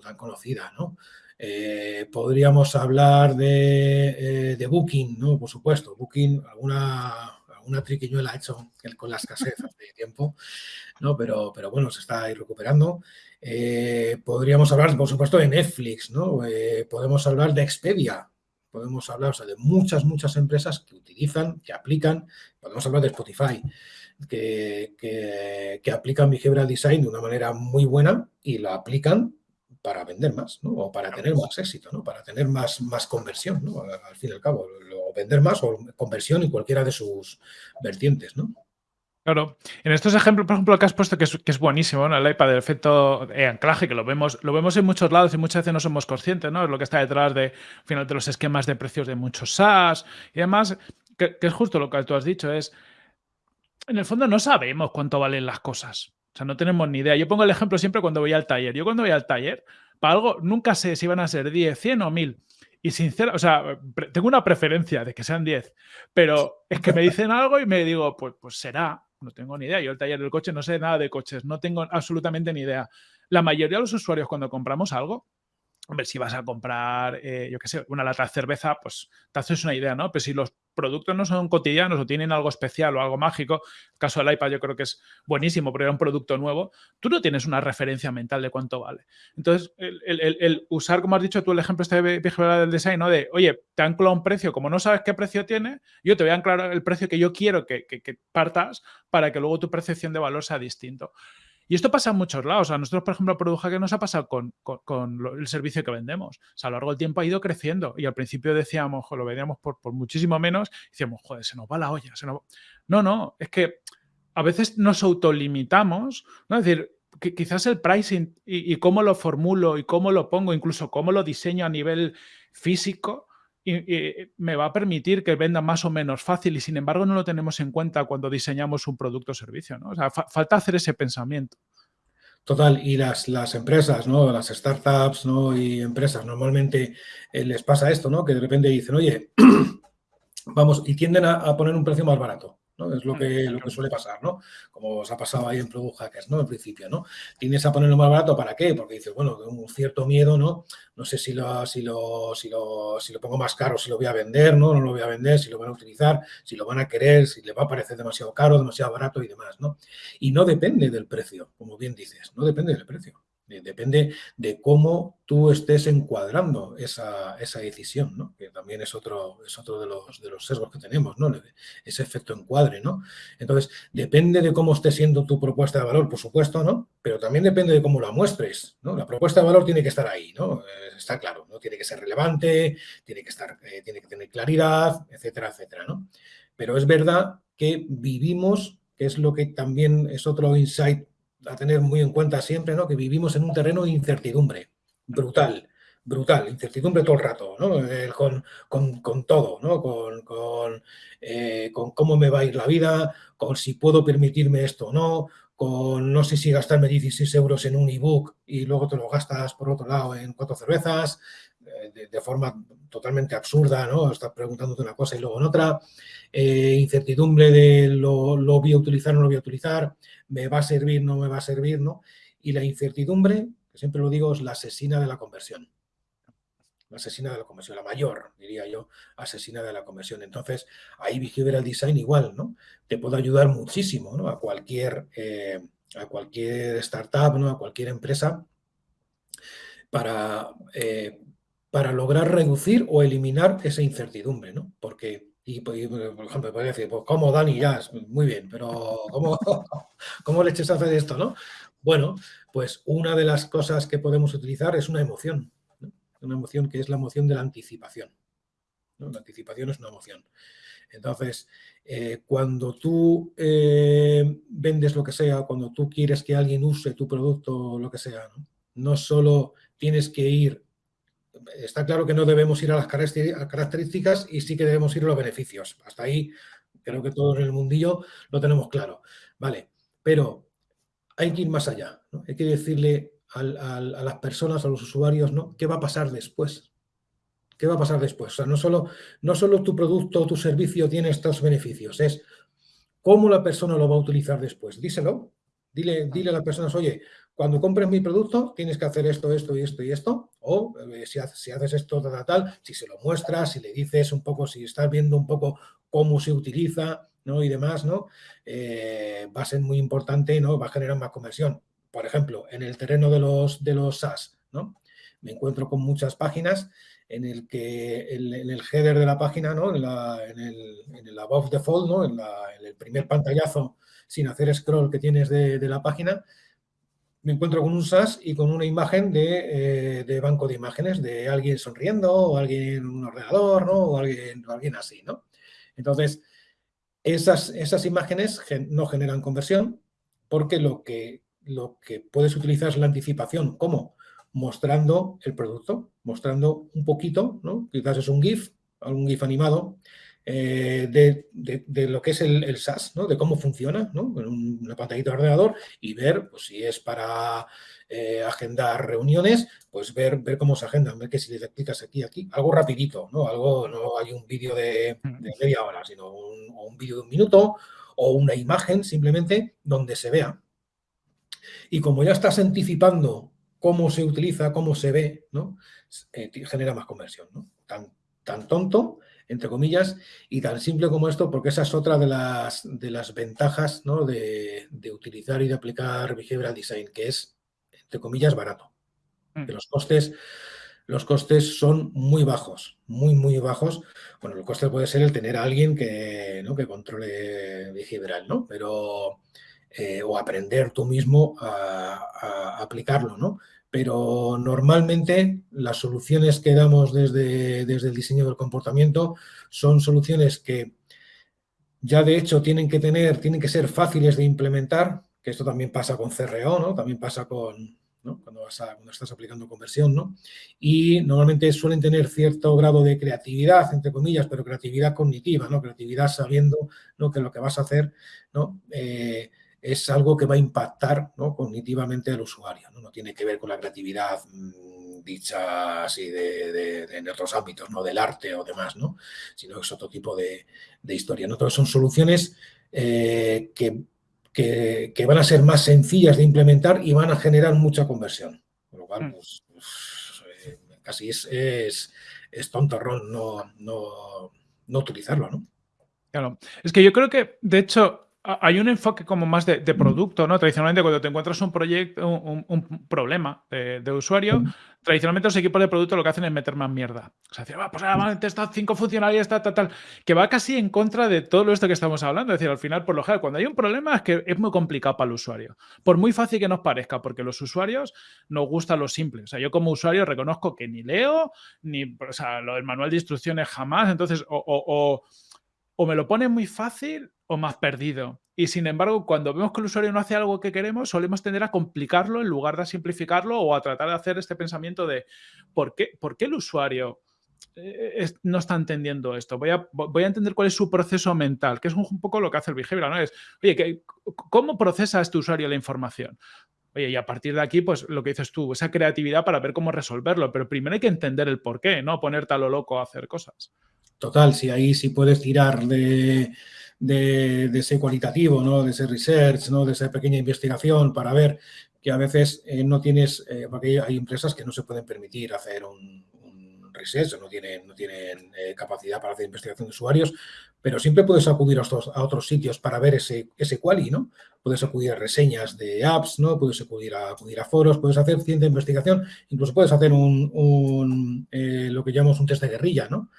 tan, conocida, ¿no? Eh, podríamos hablar de, de, Booking, ¿no? Por supuesto, Booking, alguna una triquiñuela ha hecho con la escasez hace tiempo, ¿no? Pero, pero bueno, se está ahí recuperando. Eh, podríamos hablar, por supuesto, de Netflix, ¿no? Eh, podemos hablar de Expedia, podemos hablar de muchas, muchas empresas que utilizan, que aplican, podemos hablar de Spotify, que, que, que aplican Behavioral Design de una manera muy buena y la aplican para vender más, ¿no? O para tener más éxito, ¿no? Para tener más, más conversión, ¿no? Al fin y al cabo, o vender más o conversión en cualquiera de sus vertientes, ¿no? Claro, en estos ejemplos, por ejemplo, que has puesto que es, que es buenísimo, ¿no? El iPad del efecto de anclaje, que lo vemos, lo vemos en muchos lados y muchas veces no somos conscientes, ¿no? Es lo que está detrás de, al final, de los esquemas de precios de muchos SaaS y demás, que, que es justo lo que tú has dicho, es, en el fondo no sabemos cuánto valen las cosas. O sea, no tenemos ni idea. Yo pongo el ejemplo siempre cuando voy al taller. Yo cuando voy al taller, para algo, nunca sé si van a ser 10, 100 o 1000. Y sincera, o sea, tengo una preferencia de que sean 10, pero es que me dicen algo y me digo, pues, pues será, no tengo ni idea. Yo el taller del coche no sé nada de coches, no tengo absolutamente ni idea. La mayoría de los usuarios cuando compramos algo, Hombre, si vas a comprar, eh, yo qué sé, una lata de cerveza, pues te haces una idea, ¿no? Pero si los productos no son cotidianos o tienen algo especial o algo mágico, el caso del iPad yo creo que es buenísimo porque era un producto nuevo, tú no tienes una referencia mental de cuánto vale. Entonces, el, usar, como has dicho tú, el ejemplo este de del design. De, oye, te anclo un precio, como no sabes qué precio tiene, yo te voy a anclar el precio que yo quiero que, que partas para que luego tu percepción de valor sea distinto. Y esto pasa en muchos lados. A nosotros, por ejemplo, Produja que nos ha pasado con, el servicio que vendemos. O sea, a lo largo del tiempo ha ido creciendo y al principio decíamos, lo vendíamos por, muchísimo menos, decíamos, joder, se nos va la olla. No, no, es que a veces nos autolimitamos, ¿no? Es decir, que quizás el pricing y, cómo lo formulo y cómo lo pongo, incluso cómo lo diseño a nivel físico, y, me va a permitir que venda más o menos fácil y sin embargo no lo tenemos en cuenta cuando diseñamos un producto o servicio. ¿no? O sea, falta hacer ese pensamiento. Total, y las, las empresas, ¿no? Las startups, ¿no? Y empresas, normalmente eh, les pasa esto, ¿no? Que de repente dicen, oye, vamos, y tienden a, poner un precio más barato. Es lo que, lo que suele pasar, ¿no? Como os ha pasado ahí en Product Hackers, ¿no? Al principio, ¿no? Tienes a ponerlo más barato, ¿para qué? Porque dices, bueno, un cierto miedo, ¿no? No sé si lo, si lo, si lo, si lo pongo más caro, si lo voy a vender, ¿no? No lo voy a vender, si lo van a utilizar, si lo van a querer, si le va a parecer demasiado caro, demasiado barato y demás, ¿no? Y no depende del precio, como bien dices, no depende del precio. Depende de cómo tú estés encuadrando esa, decisión, ¿no? que también es otro, es otro de, los, de los sesgos que tenemos, ¿no? ese efecto encuadre. ¿no? Entonces, depende de cómo esté siendo tu propuesta de valor, por supuesto, ¿no? pero también depende de cómo la muestres. ¿no? La propuesta de valor tiene que estar ahí, ¿no? Eh, está claro, ¿no? tiene que ser relevante, tiene que, estar, eh, tiene que tener claridad, etcétera, etcétera. ¿no? Pero es verdad que vivimos, que es lo que también es otro insight a tener muy en cuenta siempre, ¿no? Que vivimos en un terreno de incertidumbre brutal, brutal, incertidumbre todo el rato, ¿no? Eh, con, todo, ¿no? Con, eh, con, cómo me va a ir la vida, con si puedo permitirme esto o no, con no sé si gastarme 16 euros en un ebook y luego te lo gastas por otro lado en cuatro cervezas, eh, de, forma totalmente absurda, ¿no? Estás preguntándote una cosa y luego en otra. incertidumbre de lo, lo, voy a utilizar o no lo voy a utilizar, me va a servir, no me va a servir, ¿no? Y la incertidumbre, que siempre lo digo, es la asesina de la conversión. La asesina de la conversión, la mayor, diría yo, asesina de la conversión. Entonces, ahí behavioral design igual, ¿no? Te puede ayudar muchísimo, ¿no? A cualquier, eh, a cualquier startup, ¿no? A cualquier empresa para, eh, para lograr reducir o eliminar esa incertidumbre, ¿no? Porque y, por ejemplo, podría decir, pues como Dani Jazz, muy bien, pero ¿cómo, ¿cómo leches hacer esto, no? Bueno, pues una de las cosas que podemos utilizar es una emoción, una emoción que es la emoción de la anticipación. La anticipación es una emoción. Entonces, eh, cuando tú eh, vendes lo que sea, cuando tú quieres que alguien use tu producto o lo que sea, ¿no? no solo tienes que ir está claro que no debemos ir a las características y sí que debemos ir a los beneficios. Hasta ahí creo que todos en el mundillo lo tenemos claro. Vale, pero hay que ir más allá. Hay que decirle a las personas, a los usuarios, ¿no? ¿Qué va a pasar después? ¿Qué va a pasar después? O sea, no solo, no solo tu producto o tu servicio tiene estos beneficios, es cómo la persona lo va a utilizar después. Díselo. Dile, dile a las personas, oye, cuando compres mi producto tienes que hacer esto, esto y esto y esto, o eh, si, haces, esto, tal, tal, si se lo muestras, si le dices un poco, si estás viendo un poco cómo se utiliza, ¿no? Y demás, ¿no? Eh, va a ser muy importante, ¿no? Va a generar más conversión. Por ejemplo, en el terreno de los, de los SaaS, ¿no? Me encuentro con muchas páginas en el que en el header de la página, ¿no? En, el, en el above default, ¿no? En, el primer pantallazo sin hacer scroll que tienes de, de la página, me encuentro con un SaaS y con una imagen eh, de, banco de imágenes de alguien sonriendo o alguien en un ordenador, ¿no? O alguien, alguien así, ¿no? Entonces, esas, esas imágenes no generan conversión porque lo que, lo que puedes utilizar es la anticipación. ¿Cómo? Mostrando el producto, mostrando un poquito, ¿no? Quizás es un GIF, algún GIF animado, eh, de, lo que es el, el, SaaS, ¿no? de cómo funciona ¿no? en una pantallita de ordenador y ver pues, si es para eh, agendar reuniones, pues ver, ver cómo se agendan, ver que si le clicas aquí, aquí, algo rapidito, ¿no? Algo, no hay un vídeo de, media hora, sino un, un vídeo de un minuto o una imagen simplemente donde se vea. Y como ya estás anticipando cómo se utiliza, cómo se ve, ¿no? Eh, genera más conversión, ¿no? Tan, tan tonto entre comillas, y tan simple como esto, porque esa es otra de las, de las ventajas ¿no? de, utilizar y de aplicar Behavioral Design, que es, entre comillas, barato. Mm. Que los costes, los costes son muy bajos, muy, muy bajos. Bueno, el coste puede ser el tener a alguien que, ¿no? que controle behavioral, ¿no? Pero, eh, o aprender tú mismo a, a aplicarlo, ¿no? Pero normalmente las soluciones que damos desde, desde el diseño del comportamiento son soluciones que ya de hecho tienen que tener, tienen que ser fáciles de implementar, que esto también pasa con CRO, ¿no? También pasa con, Cuando, vas cuando estás aplicando conversión, ¿no? Y normalmente suelen tener cierto grado de creatividad, entre comillas, pero creatividad cognitiva, ¿no? Creatividad sabiendo ¿no? que lo que vas a hacer, ¿no? Eh, es algo que va a impactar cognitivamente al usuario. ¿no? ¿no? tiene que ver con la creatividad mm, dicha así de, en otros ámbitos, no del arte o demás, ¿no? sino que es otro tipo de, historia. ¿no? son soluciones eh, que, que, van a ser más sencillas de implementar y van a generar mucha conversión. Con lo cual, mm. pues, pues eh, casi es, es, es tontorrón no, no, no utilizarlo. ¿no? Claro, es que yo creo que, de hecho, hay un enfoque como más de, producto, ¿no? Tradicionalmente, cuando te encuentras un proyecto, un, problema de, usuario, tradicionalmente los equipos de producto lo que hacen es meter más mierda. O sea, decir, va, pues ahora van cinco funcionalidades, tal, tal, tal, que va casi en contra de todo esto que estamos hablando. Es decir, al final, por lo general, cuando hay un problema es que es muy complicado para el usuario. Por muy fácil que nos parezca, porque los usuarios nos gusta lo simple. O sea, yo como usuario reconozco que ni leo, ni, o sea, lo del manual de instrucciones jamás. Entonces, o o me lo pone muy fácil o más perdido. Y sin embargo, cuando vemos que el usuario no hace algo que queremos, solemos tender a complicarlo en lugar de simplificarlo o a tratar de hacer este pensamiento de ¿por qué, por qué el usuario eh, no está entendiendo esto? Voy a, voy a entender cuál es su proceso mental, que es un, poco lo que hace el behavioral, ¿no? Es, oye, ¿cómo procesa este usuario la información? Oye, y a partir de aquí, pues lo que dices tú, esa creatividad para ver cómo resolverlo, pero primero hay que entender el por qué, no ponerte a lo loco a hacer cosas. Total, si ahí sí puedes tirar de, ese cualitativo, ¿no? de ese research, ¿no? de esa pequeña investigación para ver que a veces eh, no tienes, eh, porque hay empresas que no se pueden permitir hacer un, research, no tienen, no tienen eh, capacidad para hacer investigación de usuarios, pero siempre puedes acudir a otros, sitios para ver ese, ese quali, ¿no? Puedes acudir a reseñas de apps, ¿no? Puedes acudir a, acudir a foros, puedes hacer ciencia de investigación, incluso puedes hacer un, lo que llamamos un test de guerrilla, ¿no?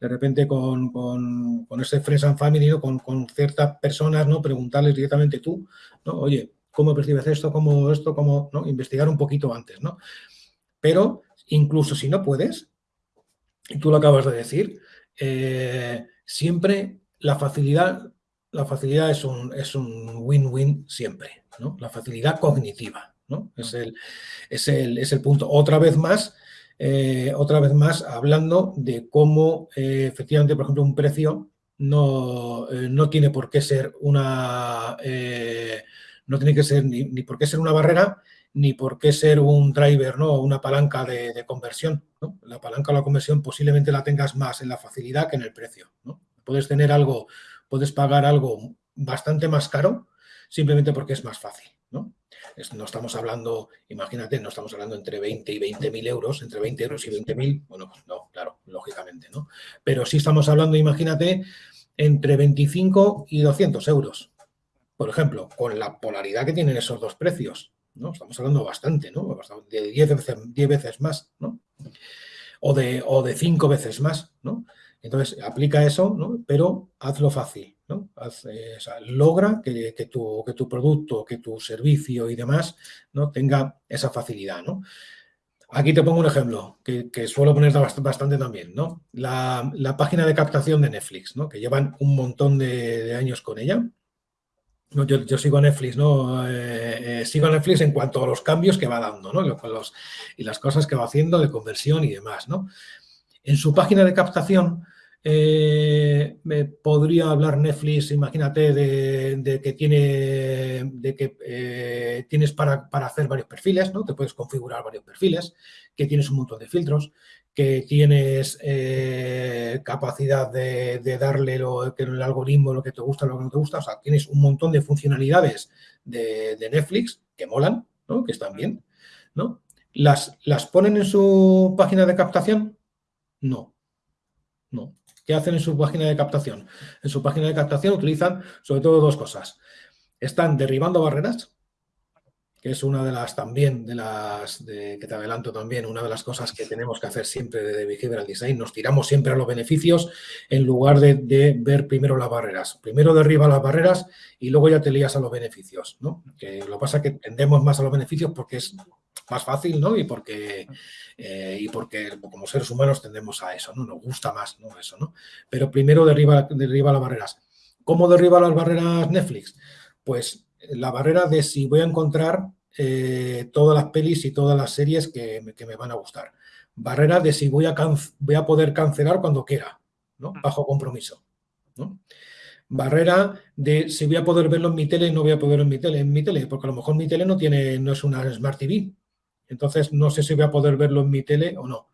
De repente con, con, con ese Friends and Family, ¿no? con, con, ciertas personas, ¿no? preguntarles directamente tú, ¿no? oye, ¿cómo percibes esto? ¿Cómo esto? ¿Cómo? ¿no? Investigar un poquito antes, ¿no? Pero incluso si no puedes, y tú lo acabas de decir, eh, siempre la facilidad, la facilidad es un win-win siempre, ¿no? La facilidad cognitiva, ¿no? Es el, es el, es el punto. Otra vez más, eh, otra vez más hablando de cómo eh, efectivamente, por ejemplo, un precio no, eh, no tiene por qué ser una no tiene que ser ni, por qué ser una barrera ni por qué ser un driver, ¿no? Una palanca de, conversión. La palanca o la conversión posiblemente la tengas más en la facilidad que en el precio. Puedes tener algo, puedes pagar algo bastante más caro simplemente porque es más fácil. ¿no? No estamos hablando, imagínate, no estamos hablando entre 20 y 20 mil euros, entre 20 euros y 20 mil, bueno, pues no, claro, lógicamente, ¿no? Pero sí estamos hablando, imagínate, entre 25 y 200 euros, por ejemplo, con la polaridad que tienen esos dos precios, ¿no? Estamos hablando bastante, ¿no? De 10 veces, 10 veces más, ¿no? O de, o de 5 veces más, ¿no? Entonces, aplica eso, ¿no? Pero hazlo fácil, logra que, tu, que tu producto, que tu servicio y demás ¿no? tenga esa facilidad. ¿no? Aquí te pongo un ejemplo que, suelo poner bastante también. ¿no? La, página de captación de Netflix, ¿no? que llevan un montón de, años con ella. Yo, sigo a Netflix, ¿no? Eh, eh, sigo a Netflix en cuanto a los cambios que va dando, ¿no? Los, y las cosas que va haciendo de conversión y demás, ¿no? En su página de captación, eh, me podría hablar Netflix, imagínate, de, que tiene de que eh, tienes para, hacer varios perfiles, ¿no? Te puedes configurar varios perfiles, que tienes un montón de filtros, que tienes eh, capacidad de, darle lo, que el algoritmo lo que te gusta, lo que no te gusta. O sea, tienes un montón de funcionalidades de, Netflix que molan, ¿no? Que están bien, ¿no? ¿Las, ¿Las ponen en su página de captación? No. No. ¿Qué hacen en su página de captación? En su página de captación utilizan sobre todo dos cosas. Están derribando barreras, que es una de las también, de las que te adelanto también, una de las cosas que tenemos que hacer siempre de behavioral design. Nos tiramos siempre a los beneficios en lugar de, ver primero las barreras. Primero derriba las barreras y luego ya te lías a los beneficios, ¿no? Que lo que pasa es que tendemos más a los beneficios porque es más fácil, ¿no? Y porque, eh, y porque como seres humanos tendemos a eso, ¿no? Nos gusta más, ¿no? Eso, ¿no? Pero primero derriba, derriba las barreras. ¿Cómo derriba las barreras Netflix? Pues la barrera de si voy a encontrar eh, todas las pelis y todas las series que, me van a gustar. Barrera de si voy a, voy a poder cancelar cuando quiera, ¿no? Mm. Bajo compromiso, ¿no? barrera de si voy a poder verlo en mi tele y no voy a poder verlo en mi tele, en mi tele, porque a lo mejor mi tele no tiene, no es una Smart TV, entonces, no sé si voy a poder verlo en mi tele o no.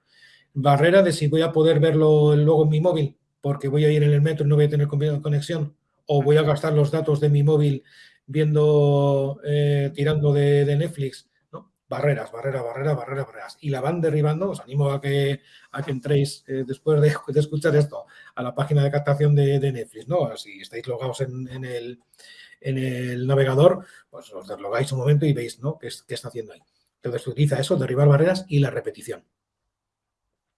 Barrera de si voy a poder verlo luego en mi móvil, porque voy a ir en el metro y no voy a tener conexión, o voy a gastar los datos de mi móvil viendo, eh, tirando de, Netflix. barreras, barreras, barreras, barreras, barreras. Y la van derribando. Os animo a que, a que entréis eh, después de, escuchar esto a la página de captación de, Netflix, ¿no? Si estáis logados en, el, en el navegador, pues os deslogáis un momento y veis, ¿no? ¿Qué, qué está haciendo ahí? Entonces utiliza eso, derribar barreras y la repetición.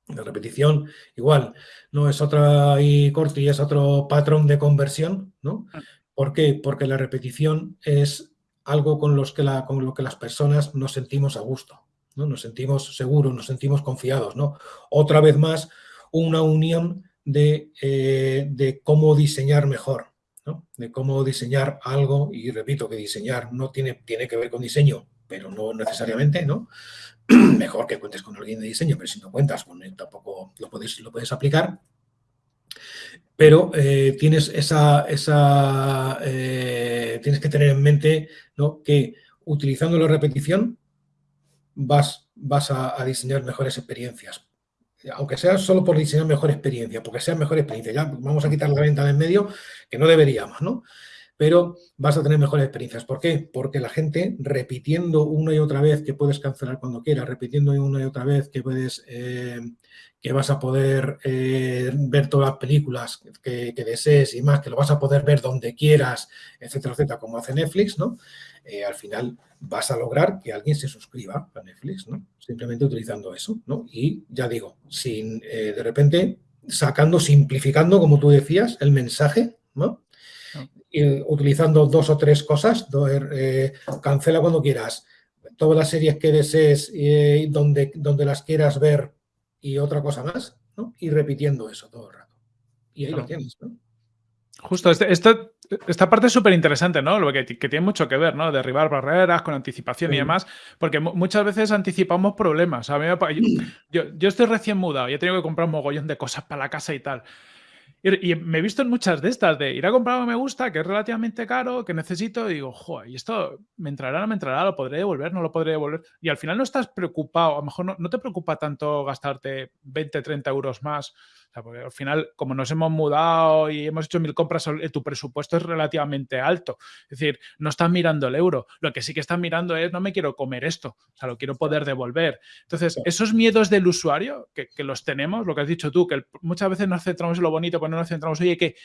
La repetición, igual, no es otra y corti, es otro patrón de conversión, ¿no? ¿Por qué? Porque la repetición es algo con, los que la, con lo que las personas nos sentimos a gusto, ¿no? Nos sentimos seguros, nos sentimos confiados, ¿no? Otra vez más, una unión de, eh, de cómo diseñar mejor, ¿no? De cómo diseñar algo, y repito que diseñar no tiene, tiene que ver con diseño, pero no necesariamente, ¿no? Mejor que cuentes con alguien de diseño, pero si no cuentas con él tampoco lo puedes, lo puedes aplicar. Pero eh, tienes esa, esa eh, tienes que tener en mente ¿no? que utilizando la repetición vas, vas a, diseñar mejores experiencias. Aunque sea solo por diseñar mejor experiencia, porque sea mejor experiencia. Ya vamos a quitar la venta de en medio, que no deberíamos, ¿no? Pero vas a tener mejores experiencias. ¿Por qué? Porque la gente repitiendo una y otra vez que puedes cancelar cuando quieras, repitiendo una y otra vez que puedes, eh, que vas a poder eh, ver todas las películas que, desees y más, que lo vas a poder ver donde quieras, etcétera, etcétera, como hace Netflix, ¿no? Eh, al final vas a lograr que alguien se suscriba a Netflix, ¿no? Simplemente utilizando eso, ¿no? Y ya digo, sin de repente sacando, simplificando, como tú decías, el mensaje, ¿no? Utilizando dos o tres cosas, eh, cancela cuando quieras, todas las series que desees eh, donde, donde las quieras ver y otra cosa más, ¿no? y repitiendo eso todo el rato. Y ahí lo tienes, ¿no? Justo, este, esta parte es súper interesante, ¿no? Lo que, que, tiene mucho que ver, ¿no? Derribar barreras con anticipación y demás, porque muchas veces anticipamos problemas. A mí yo, yo, estoy recién mudado y he tenido que comprar un mogollón de cosas para la casa y tal. Y, me he visto en muchas de estas, de ir a comprar algo que me gusta, que es relativamente caro, que necesito, y digo, joder, ¿y esto me entrará, no me entrará? ¿Lo podré devolver? ¿No lo podré devolver? Y al final no estás preocupado, a lo mejor no, no te preocupa tanto gastarte 20, 30 euros más porque al final, como nos hemos mudado y hemos hecho mil compras, eh, tu presupuesto es relativamente alto. Es decir, no estás mirando el euro. Lo que sí que estás mirando es, no me quiero comer esto, o sea, lo quiero poder devolver. Entonces, esos miedos del usuario, que, los tenemos, lo que has dicho tú, que muchas veces nos centramos en lo bonito, pero no nos centramos, oye, que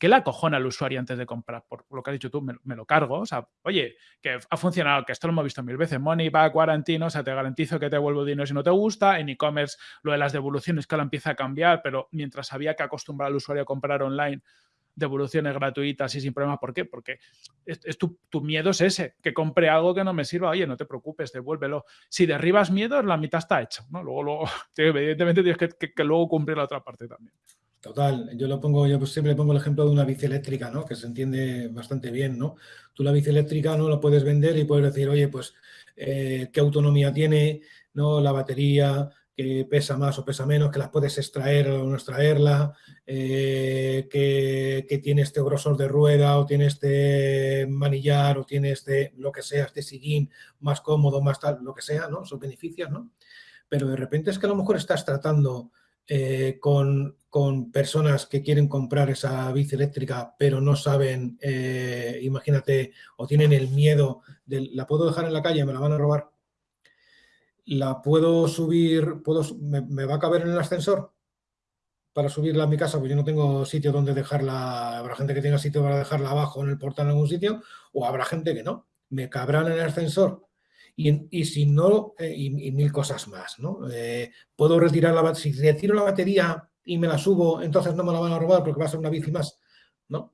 ¿Qué le acojona al usuario antes de comprar? Por lo que has dicho tú, me, lo cargo. O sea, oye, que ha funcionado, que esto lo hemos visto mil veces. Money back, guarantee, o sea, te garantizo que te devuelvo dinero si no te gusta. En e-commerce, lo de las devoluciones que ahora empieza a cambiar, pero mientras había que acostumbrar al usuario a comprar online, devoluciones gratuitas y sin problemas. ¿Por qué? Porque es, tu, miedo es ese, que compre algo que no me sirva. Oye, no te preocupes, devuélvelo. Si derribas miedo, la mitad está hecha. ¿no? Luego, luego evidentemente tienes que luego cumplir la otra parte también. Total, yo lo pongo, yo siempre pongo el ejemplo de una bici eléctrica, ¿no? Que se entiende bastante bien, ¿no? Tú la bici eléctrica no la puedes vender y puedes decir, oye, pues eh, qué autonomía tiene, ¿no? La batería, que pesa más o pesa menos, que las puedes extraer o no extraerla, eh, que, tiene este grosor de rueda o tiene este manillar o tiene este, lo que sea, este sillín más cómodo, más tal, lo que sea, ¿no? Son beneficios, ¿no? Pero de repente es que a lo mejor estás tratando eh, con, personas que quieren comprar esa bici eléctrica, pero no saben, eh, imagínate, o tienen el miedo de, ¿la puedo dejar en la calle? ¿Me la van a robar? ¿La puedo subir? Puedo, me, va a caber en el ascensor? para subirla a mi casa, pues yo no tengo sitio donde dejarla, habrá gente que tenga sitio para dejarla abajo en el portal en algún sitio, o habrá gente que no. ¿Me cabrán en el ascensor? Y, si no, eh, y, mil cosas más, ¿no? Eh, puedo retirar la si retiro la batería y me la subo, entonces no me la van a robar porque va a ser una bici más, ¿no?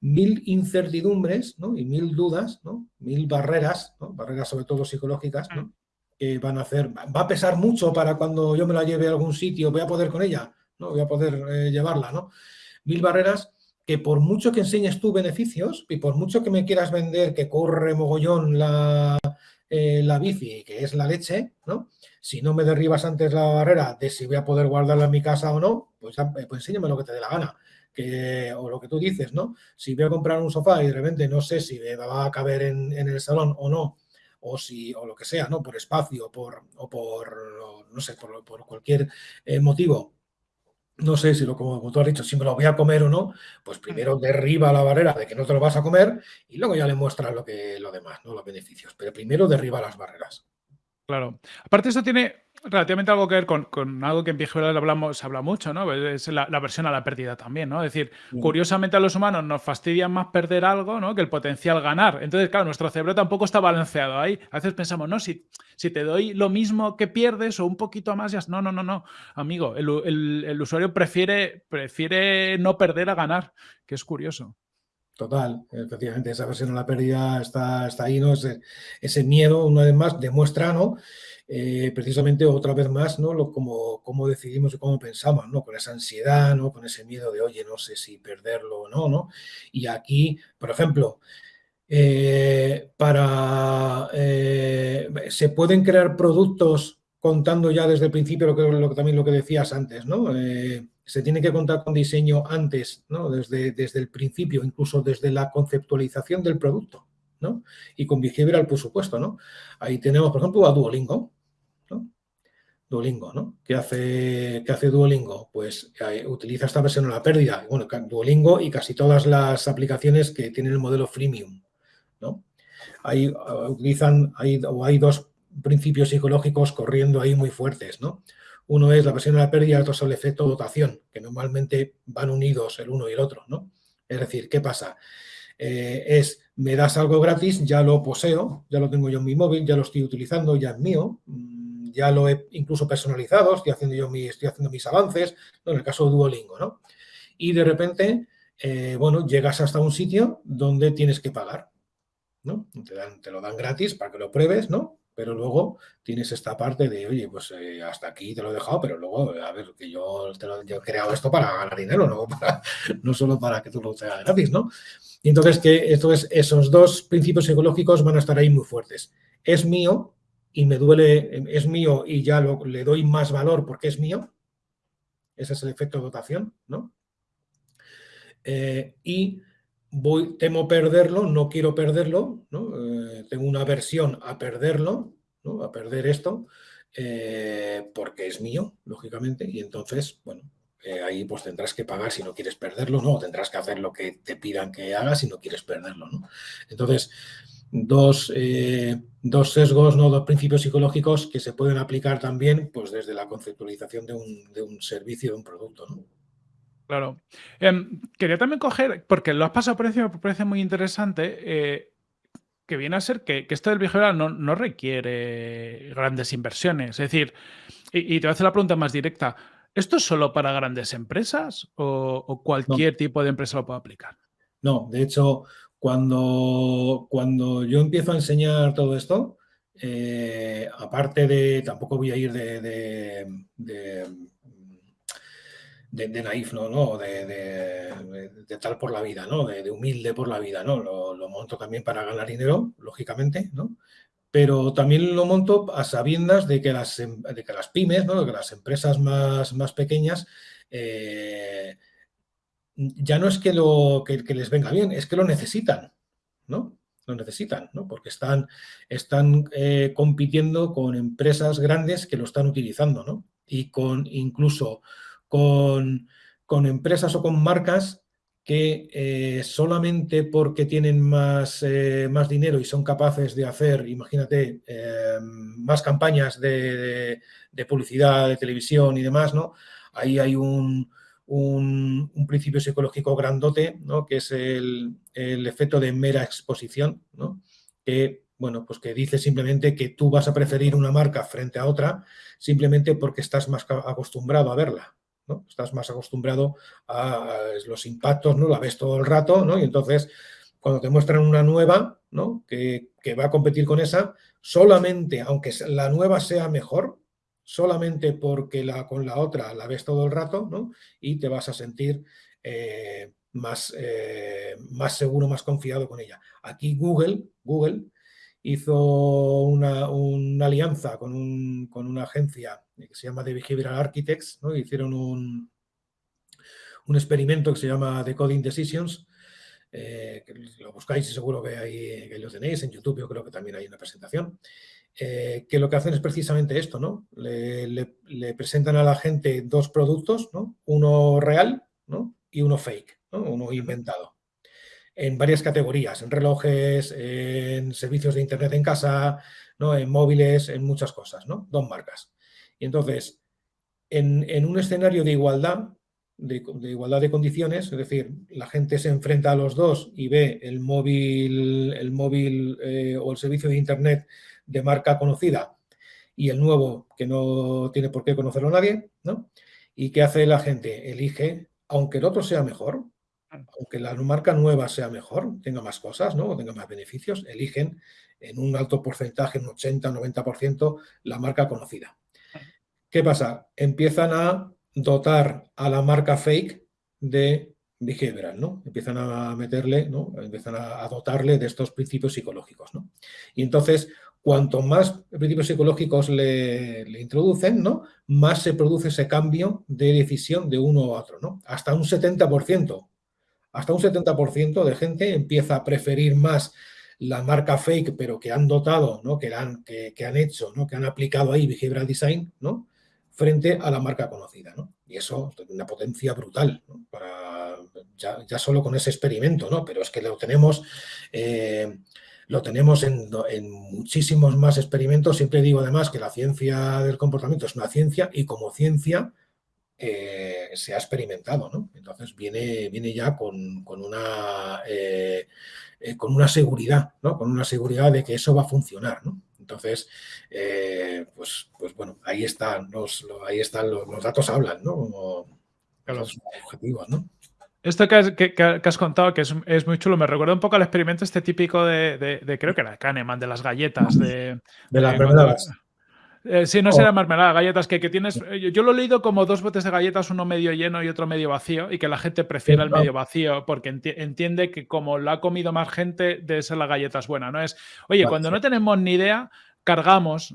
Mil incertidumbres, ¿no? Y mil dudas, ¿no? Mil barreras, ¿no? Barreras sobre todo psicológicas, ¿no? Mm. Que van a hacer, va a pesar mucho para cuando yo me la lleve a algún sitio, voy a poder con ella, ¿no? Voy a poder eh, llevarla, ¿no? Mil barreras que por mucho que enseñes tú beneficios y por mucho que me quieras vender que corre mogollón la, eh, la bici, que es la leche, ¿no? Si no me derribas antes la barrera de si voy a poder guardarla en mi casa o no, pues, eh, pues enséñame lo que te dé la gana. Que, o lo que tú dices, ¿no? Si voy a comprar un sofá y de repente no sé si me va a caber en, el salón o no, o si, o lo que sea, ¿no? Por espacio, por, o por, no sé, por, por cualquier eh, motivo, no sé si lo como tú has dicho, si me lo voy a comer o no, pues primero derriba la barrera de que no te lo vas a comer y luego ya le muestras lo que lo demás, ¿no? Los beneficios. Pero primero derriba las barreras. Claro. Aparte, esto tiene relativamente algo que ver con, algo que en behavioral hablamos, se habla mucho, ¿no? Es la, versión a la pérdida también, ¿no? Es decir, curiosamente a los humanos nos fastidia más perder algo, ¿no? Que el potencial ganar. Entonces, claro, nuestro cerebro tampoco está balanceado ahí. A veces pensamos, no, si, si te doy lo mismo que pierdes o un poquito más, ya... No, no, no, no. Amigo, el, usuario prefiere, prefiere no perder a ganar, que es curioso. Total, efectivamente, esa versión a la pérdida está, está ahí, ¿no? Ese, ese miedo, una vez más, demuestra, ¿no? Eh, precisamente otra vez más, ¿no? Lo, como, cómo decidimos y cómo pensamos, ¿no? Con esa ansiedad, ¿no? Con ese miedo de, oye, no sé si perderlo o no, ¿no? Y aquí, por ejemplo, eh, para... Eh, se pueden crear productos contando ya desde el principio lo que, lo también lo que decías antes, ¿no? Se tiene que contar con diseño antes, ¿no? desde, desde el principio, incluso desde la conceptualización del producto, ¿no? Y con behavioral, por supuesto, ¿no? Ahí tenemos, por ejemplo, a Duolingo, ¿no? Duolingo, ¿no? ¿Qué hace, qué hace Duolingo? Pues eh, utiliza esta versión a la pérdida. Bueno, Duolingo y casi todas las aplicaciones que tienen el modelo freemium, ¿no? Ahí uh, utilizan, hay, o hay dos principios psicológicos corriendo ahí muy fuertes, ¿no? Uno es la versión de la pérdida y otro es el efecto dotación, que normalmente van unidos el uno y el otro, ¿no? Es decir, ¿qué pasa? Eh, es, me das algo gratis, ya lo poseo, ya lo tengo yo en mi móvil, ya lo estoy utilizando, ya es mío, mm, ya lo he incluso personalizado, estoy haciendo yo mi, estoy haciendo mis avances, en el caso de Duolingo, ¿no? Y de repente, eh, bueno, llegas hasta un sitio donde tienes que pagar, ¿no? Te lo dan gratis para que lo pruebes, ¿no? Pero luego tienes esta parte de, oye, pues eh, hasta aquí te lo he dejado, pero luego, a ver, que yo, te lo, he creado esto para ganar dinero, no, no solo para que tú lo tengas gratis, ¿no? Y entonces, que esto es, esos dos principios psicológicos van a estar ahí muy fuertes. Es mío y me duele, es mío y ya lo, le doy más valor porque es mío. Ese es el efecto de dotación, ¿no? Eh, y voy, temo perderlo, no quiero perderlo, ¿no? Eh, tengo una aversión a perderlo, ¿no? a perder esto, eh, porque es mío, lógicamente, y entonces, bueno, eh, ahí pues tendrás que pagar si no quieres perderlo, ¿no? Tendrás que hacer lo que te pidan que hagas si no quieres perderlo. Entonces, dos, dos sesgos, ¿no? dos principios psicológicos que se pueden aplicar también pues desde la conceptualización de un, de un servicio, de un producto, ¿no? Claro. Em, quería también coger, porque lo has pasado por encima, me parece muy interesante, eh, que viene a ser que, esto del behavioral no, no, requiere grandes inversiones. Es decir, y, te voy a hacer la pregunta más directa, ¿esto es solo para grandes empresas o, cualquier tipo de empresa lo puede aplicar? No, de hecho, cuando, cuando yo empiezo a enseñar todo esto, eh, aparte de, tampoco voy a ir de de, naif, ¿no? ¿no? De, de, tal por la vida, ¿no? De, humilde por la vida, ¿no? Lo, monto también para ganar dinero, lógicamente, ¿no? Pero también lo monto a sabiendas de que las, em, de que las pymes, ¿no? De que las empresas más, más pequeñas eh, ya no es que, lo, que, les venga bien, es que lo necesitan, ¿no? Lo necesitan, ¿no? Porque están, están eh, compitiendo con empresas grandes que lo están utilizando, ¿no? Y con incluso con, empresas o con marcas que eh, solamente porque tienen más, eh, más, dinero y son capaces de hacer, imagínate, eh, más campañas de, publicidad, de televisión y demás, ¿no? Ahí hay un, un, principio psicológico grandote, ¿no? Que es el, el, efecto de mera exposición, ¿no? Que, bueno, pues que dice simplemente que tú vas a preferir una marca frente a otra simplemente porque estás más acostumbrado a verla, Estás más acostumbrado a, los impactos, ¿no? La ves todo el rato, ¿no? Y entonces, cuando te muestran una nueva, ¿no? Que, va a competir con esa, solamente, aunque la nueva sea mejor, solamente porque la, con la otra la ves todo el rato, ¿no? Y te vas a sentir eh, más, eh, más seguro, más confiado con ella. Aquí Google, Google hizo una, alianza con, una agencia que se llama The Behavioral Architects, ¿no? hicieron un, un experimento que se llama The Coding Decisions, eh, que lo buscáis y seguro que, ahí, que lo tenéis, en YouTube yo creo que también hay una presentación, eh, que lo que hacen es precisamente esto, ¿no? Le, presentan a la gente dos productos, ¿no? Uno real ¿no? y uno fake, ¿no? uno inventado. en varias categorías, en relojes, en servicios de Internet en casa, ¿no? en móviles, en muchas cosas, ¿no? Dos marcas. Y entonces, en, un escenario de igualdad, de, igualdad de condiciones, es decir, la gente se enfrenta a los dos y ve el móvil, el móvil eh, o el servicio de Internet de marca conocida y el nuevo que no tiene por qué conocerlo nadie, ¿no? ¿Y qué hace la gente? Elige, aunque el otro sea mejor, aunque la marca nueva sea mejor, tenga más cosas, ¿no? O tenga más beneficios, eligen en un alto porcentaje, un 80, 90%, la marca conocida. ¿Qué pasa? Empiezan a dotar a la marca fake de behavioral, ¿no? Empiezan a meterle, ¿no? Empiezan a, dotarle de estos principios psicológicos, ¿no? Y entonces, cuanto más principios psicológicos le, introducen, ¿no? Más se produce ese cambio de decisión de uno a otro, ¿no? Hasta un 70%. Hasta un 70% de gente empieza a preferir más la marca fake, pero que han dotado, ¿no? que, han, que, han hecho, ¿no? que han aplicado ahí behavioral design, ¿no? Frente a la marca conocida. ¿no? Y eso es una potencia brutal, para, ya, solo con ese experimento, ¿no? pero es que lo tenemos, eh, lo tenemos en, muchísimos más experimentos. Siempre digo además que la ciencia del comportamiento es una ciencia y como ciencia eh, se ha experimentado, ¿no? Entonces viene, viene ya con, una, eh, con una seguridad, ¿no? Con una seguridad de que eso va a funcionar, ¿no? Entonces, pues, pues bueno, ahí están los, ahí están los, datos hablan, ¿no? los objetivos, ¿no? Esto que has, que, has, contado, que es, muy chulo, me recuerda un poco al experimento este típico de, creo que era Kahneman, de las galletas, de, de las mermeladas. Eh, sí, no será mermelada, galletas, que, que tienes... Eh, yo lo he leído como dos botes de galletas, uno medio lleno y otro medio vacío, y que la gente prefiere el medio vacío porque entiende que como lo ha comido más gente, debe ser la galleta es buena, ¿no? Es, oye, cuando no tenemos ni idea, cargamos,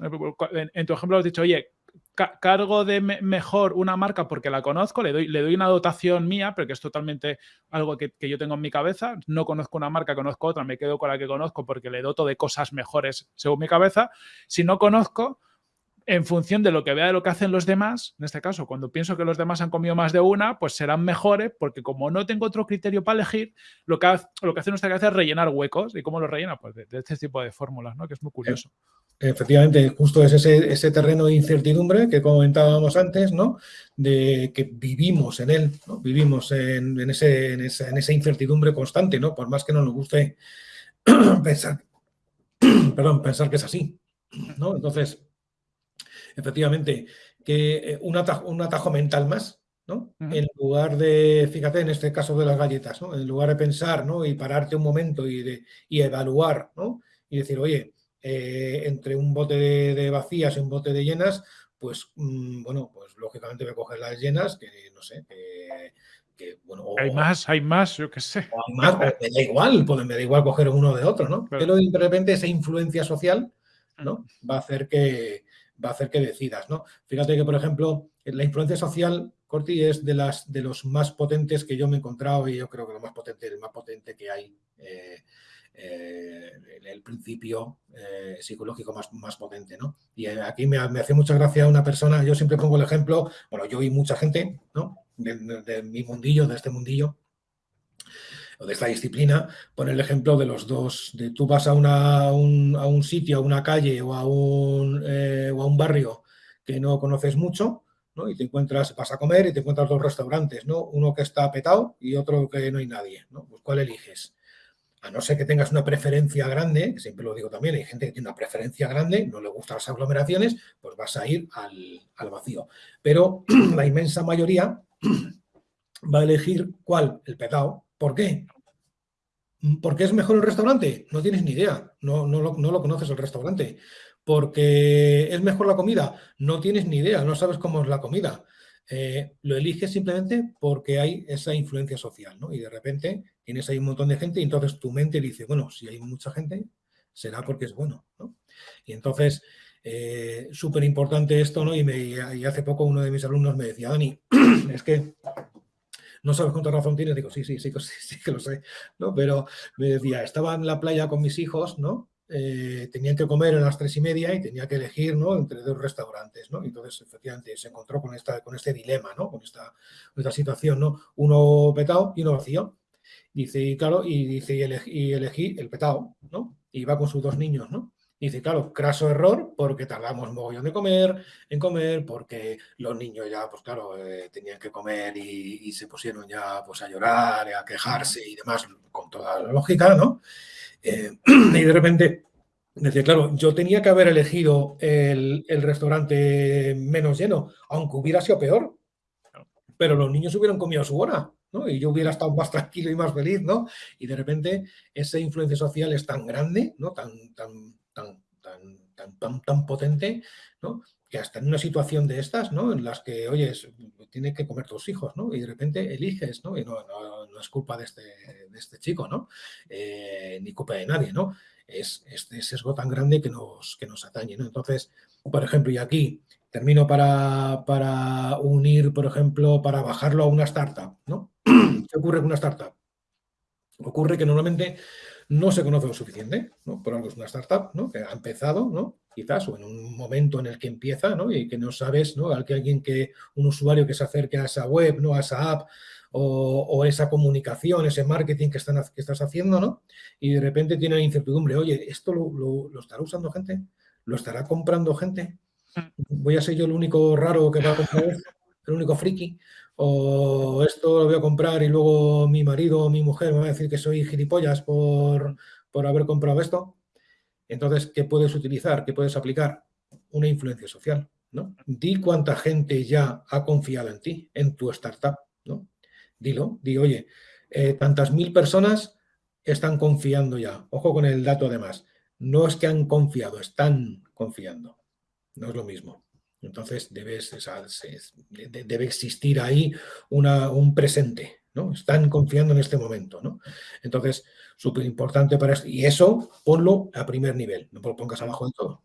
eh, en, tu ejemplo has dicho, oye, cargo de mejor una marca porque la conozco, le doy, le doy una dotación mía, porque es totalmente algo que, que, yo tengo en mi cabeza. No conozco una marca, conozco otra, me quedo con la que conozco porque le doto de cosas mejores según mi cabeza. Si no conozco, en función de lo que vea de lo que hacen los demás, en este caso, cuando pienso que los demás han comido más de una, pues serán mejores, porque como no tengo otro criterio para elegir, lo que, hace, lo que hace nuestra cabeza es rellenar huecos. ¿Y cómo lo rellena? Pues de, este tipo de fórmulas, ¿no? Que es muy curioso. Efectivamente, justo es ese, terreno de incertidumbre que comentábamos antes, ¿no? De que vivimos en él, ¿no? Vivimos en, ese, en, esa, en esa incertidumbre constante, ¿no? Por más que no nos guste pensar, perdón, pensar que es así, ¿no? Entonces, efectivamente, que eh, un atajo, un atajo mental más, ¿no? En lugar de, fíjate, en este caso de las galletas, ¿no? En lugar de pensar, ¿no? Y pararte un momento y, de, y evaluar, ¿no? Y decir, oye, eh, entre un bote de, vacías y un bote de llenas, pues, mm, bueno, pues lógicamente voy a coger las llenas, que no sé, que, bueno... hay más, hay más, yo qué sé. hay más, me da igual, pues me da igual coger uno de otro, ¿no? Pero de repente esa influencia social, ¿no? Va a hacer que, va a hacer que decidas, ¿no? Fíjate que, por ejemplo, la influencia social, Corti, es de, las, de los más potentes que yo me he encontrado y yo creo que lo más potente, el más potente que hay, eh, eh, el principio eh, psicológico más, más potente, ¿no? Y aquí me, hace mucha gracia una persona, yo siempre pongo el ejemplo, bueno, yo y mucha gente, ¿no? de mi mundillo, de este mundillo, o de esta disciplina, pone el ejemplo de los dos, de tú vas a, un, a un, sitio, a una calle o a un, eh, o a un barrio que no conoces mucho, ¿no? Y te encuentras, vas a comer y te encuentras dos restaurantes, ¿no? Uno que está petado y otro que no hay nadie, ¿no? Pues ¿cuál eliges? A no ser que tengas una preferencia grande, siempre lo digo también, hay gente que tiene una preferencia grande, no le gustan las aglomeraciones, pues vas a ir al, al vacío. Pero la inmensa mayoría va a elegir cuál, el petado, ¿Por qué? ¿Por qué es mejor el restaurante? No tienes ni idea, no, no, lo, conoces el restaurante. ¿Porque es mejor la comida? No tienes ni idea, no sabes cómo es la comida. Eh, lo eliges simplemente porque hay esa influencia social, ¿no? Y de repente tienes ahí un montón de gente y entonces tu mente dice, bueno, si hay mucha gente, será porque es bueno, ¿no? Y entonces, eh, súper importante esto, ¿no? Y, y hace poco uno de mis alumnos me decía, Dani, es que no sabes cuánta razón tienes, digo, sí, sí, sí, sí, que lo sé, ¿no? Pero me decía, estaba en la playa con mis hijos, ¿no? Eh, tenían que comer a las tres y media y tenía que elegir, ¿no? Entre dos restaurantes, ¿no? Entonces, efectivamente, se encontró con, esta, con este dilema, ¿no? Con esta, situación, ¿no? Uno petado y uno vacío. Dice, y claro, y dice, y elegí, elegí el petado, ¿no? Y va con sus dos niños, ¿no? Dice, claro, craso error porque tardamos mogollón de comer, en comer, porque los niños ya, pues claro, eh, tenían que comer y, se pusieron ya pues a llorar, a quejarse y demás, con toda la lógica, ¿no? Eh, y de repente, decía, claro, yo tenía que haber elegido el, el restaurante menos lleno, aunque hubiera sido peor, pero los niños hubieran comido su hora. ¿no? Y yo hubiera estado más tranquilo y más feliz, ¿no? Y de repente esa influencia social es tan grande, ¿no? Tan, tan, tan, tan, tan, potente, ¿no? que hasta en una situación de estas, ¿no? En las que, oye, tiene que comer tus hijos, ¿no? Y de repente eliges, ¿no? Y no, no, es culpa de este, de este chico, ¿no? Eh, ni culpa de nadie, ¿no? Es este sesgo tan grande que nos, que nos atañe, ¿no? Entonces, por ejemplo, y aquí termino para, para unir, por ejemplo, para bajarlo a una startup, ¿no? ¿Qué ocurre con una startup? Ocurre que normalmente no se conoce lo suficiente, ¿no? Por algo es una startup, ¿no? Que ha empezado, ¿no? Quizás, o en un momento en el que empieza, ¿no? Y que no sabes, ¿no? Que alguien que, un usuario que se acerque a esa web, ¿no? A esa app, o, esa comunicación, ese marketing que, están, que estás haciendo, ¿no? Y de repente tiene la incertidumbre, oye, ¿esto lo, estará usando gente? ¿Lo estará comprando gente? Mm. ¿Voy a ser yo el único raro que va a comprar? ¿El único friki? O esto lo voy a comprar y luego mi marido o mi mujer me va a decir que soy gilipollas por, por haber comprado esto. Entonces, ¿qué puedes utilizar? ¿Qué puedes aplicar? Una influencia social, ¿no? Di cuánta gente ya ha confiado en ti, en tu startup, ¿no? Dilo, di, oye, eh, tantas mil personas están confiando ya. Ojo con el dato además. No es que han confiado, están confiando. No es lo mismo. Entonces debes, debe existir ahí un presente, ¿no? Están confiando en este momento, ¿no? Entonces, súper importante para esto. Y eso, ponlo a primer nivel, no lo pongas abajo de todo.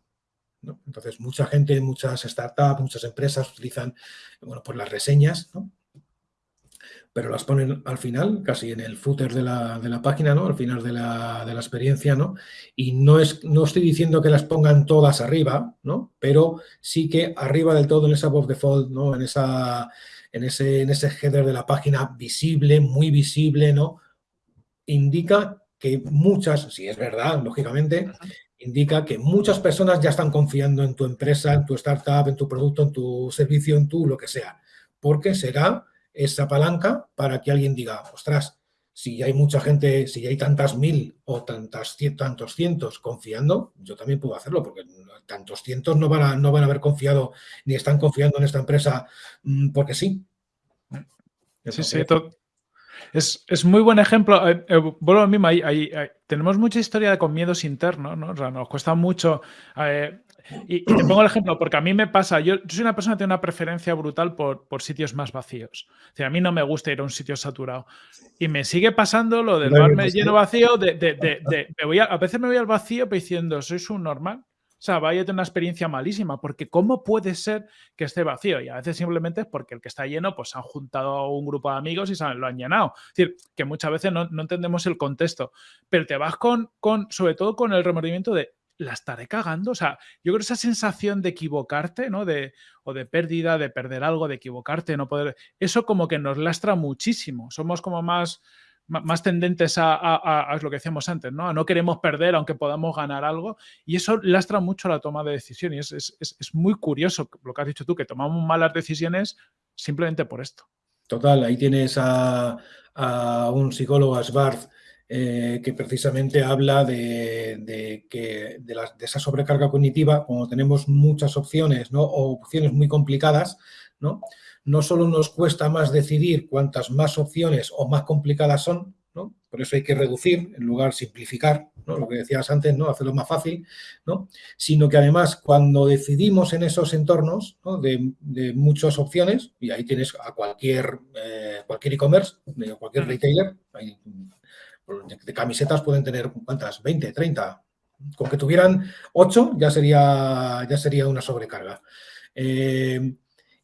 Entonces, mucha gente, muchas startups, muchas empresas utilizan, bueno, pues las reseñas, ¿no? Pero las ponen al final, casi en el footer de la, de la página, ¿no? Al final de la, de la, experiencia, ¿no? Y no, es, no estoy diciendo que las pongan todas arriba, ¿no? Pero sí que arriba del todo en esa above default, ¿no? En, esa, en, ese, en ese header de la página visible, muy visible, ¿no? Indica que muchas, si es verdad, lógicamente, indica que muchas personas ya están confiando en tu empresa, en tu startup, en tu producto, en tu servicio, en tu lo que sea. Porque será esa palanca para que alguien diga, ostras, si hay mucha gente, si hay tantas mil o tantas, tantos cientos confiando, yo también puedo hacerlo, porque tantos cientos no van a, no van a haber confiado ni están confiando en esta empresa mm, porque sí. sí, sí, es, muy buen ejemplo. Eh, eh, vuelvo a mí, tenemos mucha historia con miedos internos, ¿no? O sea, nos cuesta mucho eh, y, te pongo el ejemplo, porque a mí me pasa, yo, soy una persona que tiene una preferencia brutal por, por sitios más vacíos. O sea, a mí no me gusta ir a un sitio saturado. Y me sigue pasando lo del bar lleno vacío, de, de, de, me voy a, veces me voy al vacío diciendo, ¿sois un normal? O sea, vaya a tener una experiencia malísima, porque ¿cómo puede ser que esté vacío? Y a veces simplemente es porque el que está lleno, pues han juntado un grupo de amigos y lo han llenado. Es decir, que muchas veces no, no entendemos el contexto, pero te vas con, con, sobre todo con el remordimiento de, la estaré cagando. O sea, yo creo esa sensación de equivocarte, ¿no? De, o de pérdida, de perder algo, de equivocarte, no poder. Eso como que nos lastra muchísimo. Somos como más, más tendentes a, lo que decíamos antes, ¿no? A no queremos perder aunque podamos ganar algo. Y eso lastra mucho la toma de decisiones. Es, es, muy curioso lo que has dicho tú, que tomamos malas decisiones simplemente por esto. Total, ahí tienes a, un psicólogo, a eh, que precisamente habla de, que, de, esa sobrecarga cognitiva, como tenemos muchas opciones ¿no? o opciones muy complicadas, ¿no? no solo nos cuesta más decidir cuantas más opciones o más complicadas son, ¿no? por eso hay que reducir en lugar de simplificar, ¿no? lo que decías antes, ¿no? hacerlo más fácil, ¿no? sino que además cuando decidimos en esos entornos de, muchas opciones, y ahí tienes a cualquier eh, cualquier e-commerce, cualquier retailer, hay de camisetas pueden tener, ¿cuántas? 20, 30. Con que tuvieran 8 ya sería, ya sería una sobrecarga. Eh,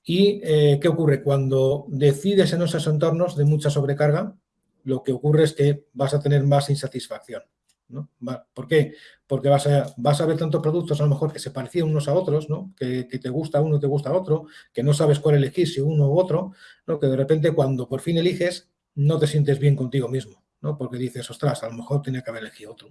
¿Y eh, qué ocurre? Cuando decides en esos entornos de mucha sobrecarga, lo que ocurre es que vas a tener más insatisfacción. ¿no? ¿Por qué? Porque vas a, vas a ver tantos productos a lo mejor que se parecían unos a otros, ¿no? que, te gusta uno te gusta otro, que no sabes cuál elegir, si uno u otro, ¿no? que de repente cuando por fin eliges no te sientes bien contigo mismo. ¿No? Porque dices, ostras, a lo mejor tiene que haber elegido otro.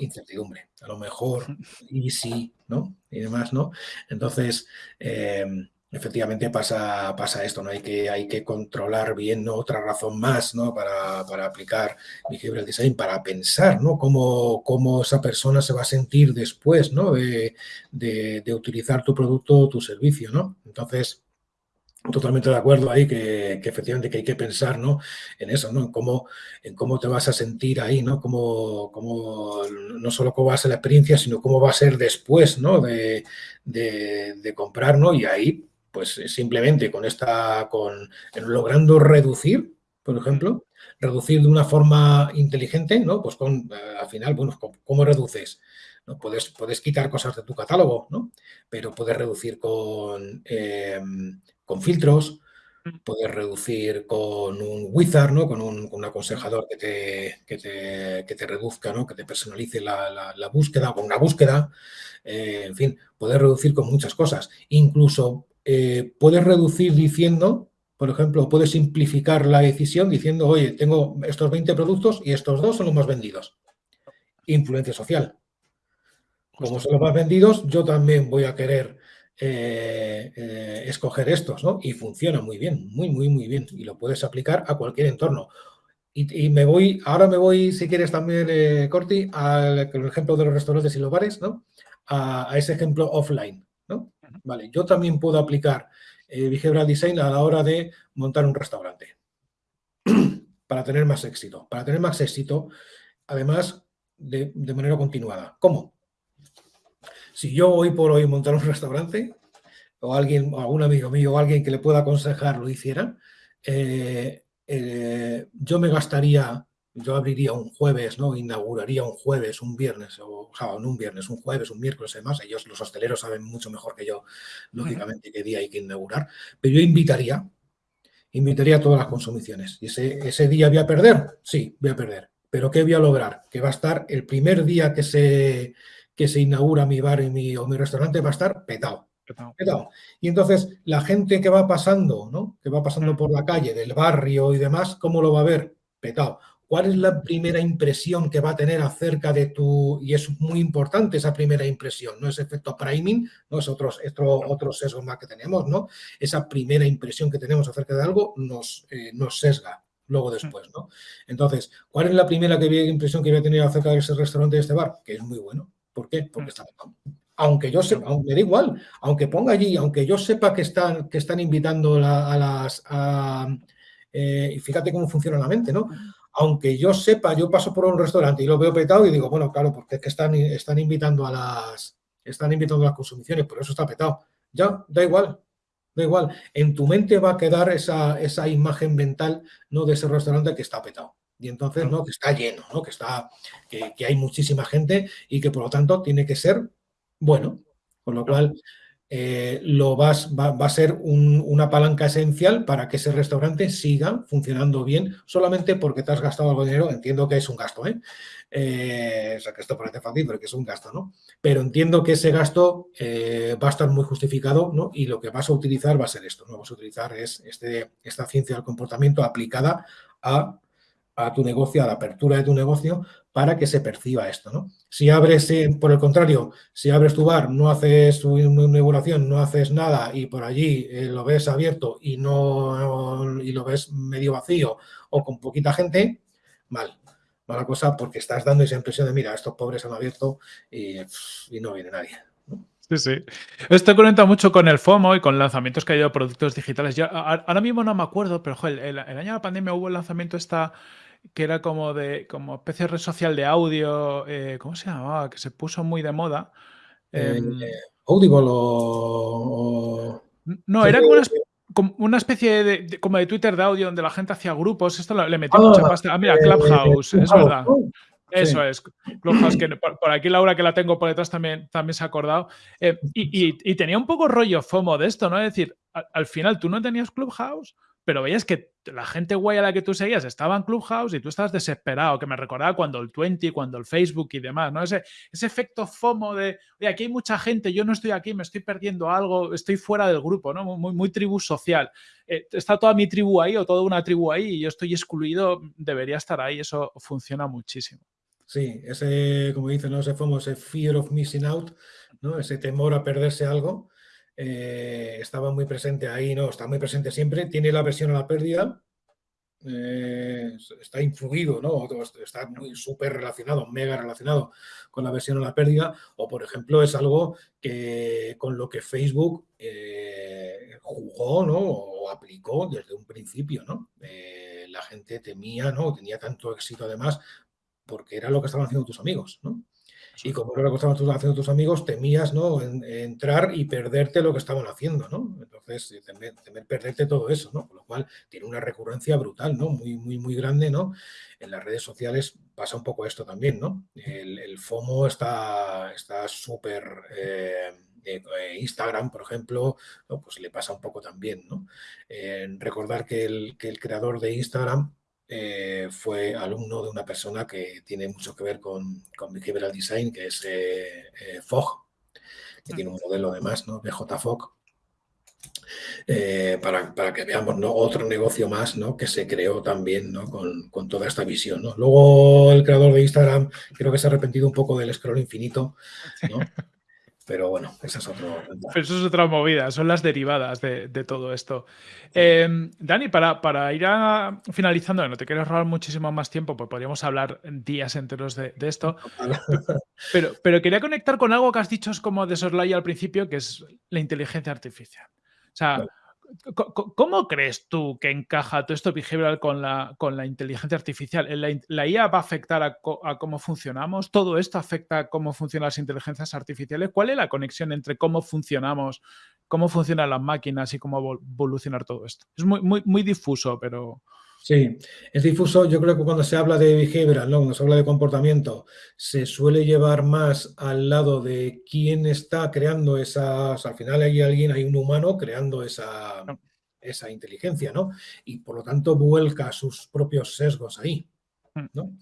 Incertidumbre, a lo mejor, y sí, ¿no? Y demás, ¿no? Entonces, em, efectivamente pasa, pasa esto, ¿no? Hay que, hay que controlar bien, ¿no? Otra razón más, ¿no? Para, para aplicar behavioral design, para pensar, ¿no? Cómo, cómo, esa persona se va a sentir después, ¿no? De, de, de utilizar tu producto o tu servicio, ¿no? Entonces, totalmente de acuerdo ahí que, efectivamente que hay que pensar ¿no? en eso, ¿no? En cómo, en cómo te vas a sentir ahí, ¿no? Cómo, cómo, no solo cómo va a ser la experiencia, sino cómo va a ser después, ¿no? De, de, comprar, ¿no? Y ahí, pues simplemente con esta, con logrando reducir, por ejemplo, reducir de una forma inteligente, ¿no? Pues con, eh, al final, bueno, ¿cómo reduces? ¿no? Puedes, puedes quitar cosas de tu catálogo, ¿no? Pero puedes reducir con, em, con filtros, mm. puedes reducir con un wizard, ¿no? Con un, aconsejador que te, que te, que te, reduzca, ¿no? Que te personalice la, la, búsqueda, con una búsqueda. Eh, en fin, puedes reducir con muchas cosas. Incluso eh, puedes reducir diciendo, por ejemplo, puedes simplificar la decisión diciendo, oye, tengo estos 20 productos y estos dos son los más vendidos. Influencia social. Como son los más vendidos, yo también voy a querer eh, eh, escoger estos, ¿no? Y funciona muy bien, muy, muy, muy bien. Y lo puedes aplicar a cualquier entorno. Y, me voy, ahora me voy, si quieres también, eh, Corti, al ejemplo de los restaurantes y los bares, ¿no? A, ese ejemplo offline, ¿no? Vale, yo también puedo aplicar behavioral design a la hora de montar un restaurante para tener más éxito. Para tener más éxito, además, de, de manera continuada. ¿Cómo? Si yo hoy por hoy montar un restaurante, o alguien, o algún amigo mío, o alguien que le pueda aconsejar lo hiciera, eh, eh, yo me gastaría, yo abriría un jueves, ¿no? Inauguraría un jueves, un viernes, o, sea, no un viernes, un jueves, un miércoles, además, ellos, los hosteleros, saben mucho mejor que yo, lógicamente, qué día hay que inaugurar, pero yo invitaría, invitaría a todas las consumiciones. ¿Y ese, ese día voy a perder? Sí, voy a perder. ¿Pero qué voy a lograr? Que va a estar el primer día que se, que se inaugura mi bar y mi, o mi restaurante va a estar petado. Petado. Y entonces la gente que va pasando, ¿no? Que va pasando por la calle, del barrio y demás, ¿cómo lo va a ver? Petado. ¿Cuál es la primera impresión que va a tener acerca de tu... Y es muy importante esa primera impresión, ¿no? Es efecto priming, ¿no? Es otro, otro, otro sesgo más que tenemos, ¿no? Esa primera impresión que tenemos acerca de algo nos, eh, nos sesga luego después, ¿no? Entonces, ¿cuál es la primera que, impresión que voy a tener acerca de ese restaurante, de este bar? Que es muy bueno. ¿Por qué? Porque mm. está Aunque yo sepa, me da igual, aunque ponga allí, aunque yo sepa que están, que están invitando a las... Eh, y fíjate cómo funciona la mente, ¿no? Aunque yo sepa, yo paso por un restaurante y lo veo petado y digo, bueno, claro, porque es que están, están invitando a las están invitando a las consumiciones, por eso está petado. Ya, da igual, da igual. En tu mente va a quedar esa, esa imagen mental ¿no? de ese restaurante que está petado y entonces, ¿no? Que está lleno, ¿no? Que, está, que, hay muchísima gente y que por lo tanto tiene que ser bueno. Con lo cual, eh, lo vas, va, a ser una palanca esencial para que ese restaurante siga funcionando bien solamente porque te has gastado algo de dinero. Entiendo que es un gasto, ¿eh? eh o sea, que esto parece fácil, pero que es un gasto, ¿no? Pero entiendo que ese gasto eh, va a estar muy justificado, ¿no? Y lo que vas a utilizar va a ser esto, ¿no? Vas a utilizar es este, esta ciencia del comportamiento aplicada a a tu negocio, a la apertura de tu negocio, para que se perciba esto, ¿no? Si abres, eh, por el contrario, si abres tu bar, no haces tu inauguración, no haces nada y por allí eh, lo ves abierto y, no, y lo ves medio vacío o con poquita gente, mal, mala cosa porque estás dando esa impresión de, mira, estos pobres han abierto y, no viene nadie. Sí, sí. Esto conecta mucho con el FOMO y con lanzamientos que hay de productos digitales. Yo ahora mismo no me acuerdo, pero el, el, año de la pandemia hubo el lanzamiento esta que era como de como especie de red social de audio, eh, ¿cómo se llamaba? Que se puso muy de moda. Eh, em, Audible o, No, era como una, especie de, como de Twitter de audio donde la gente hacía grupos. Esto le metió mucha ah, pasta. Ah, mira, Clubhouse, es verdad. Eso es, Clubhouse, que por, aquí Laura que la tengo por detrás también, también se ha acordado. Eh, y, tenía un poco rollo FOMO de esto, ¿no? Es decir, al, al, final tú no tenías Clubhouse, pero veías que la gente guay a la que tú seguías estaba en Clubhouse y tú estabas desesperado, que me recordaba cuando el 20, cuando el Facebook y demás, ¿no? Ese, ese efecto FOMO de, oye, aquí hay mucha gente, yo no estoy aquí, me estoy perdiendo algo, estoy fuera del grupo, ¿no? Muy, muy tribu social. Eh, está toda mi tribu ahí o toda una tribu ahí y yo estoy excluido, debería estar ahí, eso funciona muchísimo. Sí, ese, como dicen, ¿no? ese FOMO, ese fear of missing out, ¿no? ese temor a perderse algo, eh, estaba muy presente ahí, ¿no? Está muy presente siempre, tiene la versión a la pérdida, eh, está influido, ¿no? Está muy súper relacionado, mega relacionado con la versión a la pérdida, o por ejemplo es algo que con lo que Facebook eh, jugó, ¿no? O aplicó desde un principio, ¿no? la gente temía, ¿no? Tenía tanto éxito además porque era lo que estaban haciendo tus amigos, ¿no? Y como era lo que estaban haciendo tus amigos, temías ¿no? entrar y perderte lo que estaban haciendo, ¿no? Entonces, eh, temer, perderte todo eso, ¿no? Con lo cual tiene una recurrencia brutal, ¿no? Muy, muy, muy grande, ¿no? En las redes sociales pasa un poco esto también, ¿no? El, FOMO está súper... Eh, eh, Instagram, por ejemplo, pues le pasa un poco también, ¿no? recordar que el, que el creador de Instagram eh, fue alumno de una persona que tiene mucho que ver con, con Behavioral Design, que es eh, eh, Fogg, que tiene un modelo además, ¿no? BJ Fogg, para, para, que veamos ¿no? otro negocio más ¿no? que se creó también ¿no? con, con, toda esta visión. ¿no? Luego el creador de Instagram creo que se ha arrepentido un poco del scroll infinito, ¿no? Pero bueno, esa es, otro... eso es otra movida, son las derivadas de, todo esto. Em, Dani, para, para, ir finalizando, no te quiero robar muchísimo más tiempo, pues podríamos hablar días enteros de, esto. Pero, pero quería conectar con algo que has dicho es como de soslaya al principio, que es la inteligencia artificial. O sea, ¿Cómo crees tú que encaja todo esto behavioral con la, con la inteligencia artificial? ¿La, IA va a afectar a, cómo funcionamos? ¿Todo esto afecta a cómo funcionan las inteligencias artificiales? ¿Cuál es la conexión entre cómo funcionamos, cómo funcionan las máquinas y cómo evolucionar todo esto? Es muy, muy, muy difuso, pero... Sí, es difuso. Yo creo que cuando se habla de behavioral, ¿no? cuando se habla de comportamiento, se suele llevar más al lado de quién está creando esas. Al final hay alguien, hay un humano creando esa, esa inteligencia, ¿no? Y por lo tanto vuelca sus propios sesgos ahí, mm. ¿no?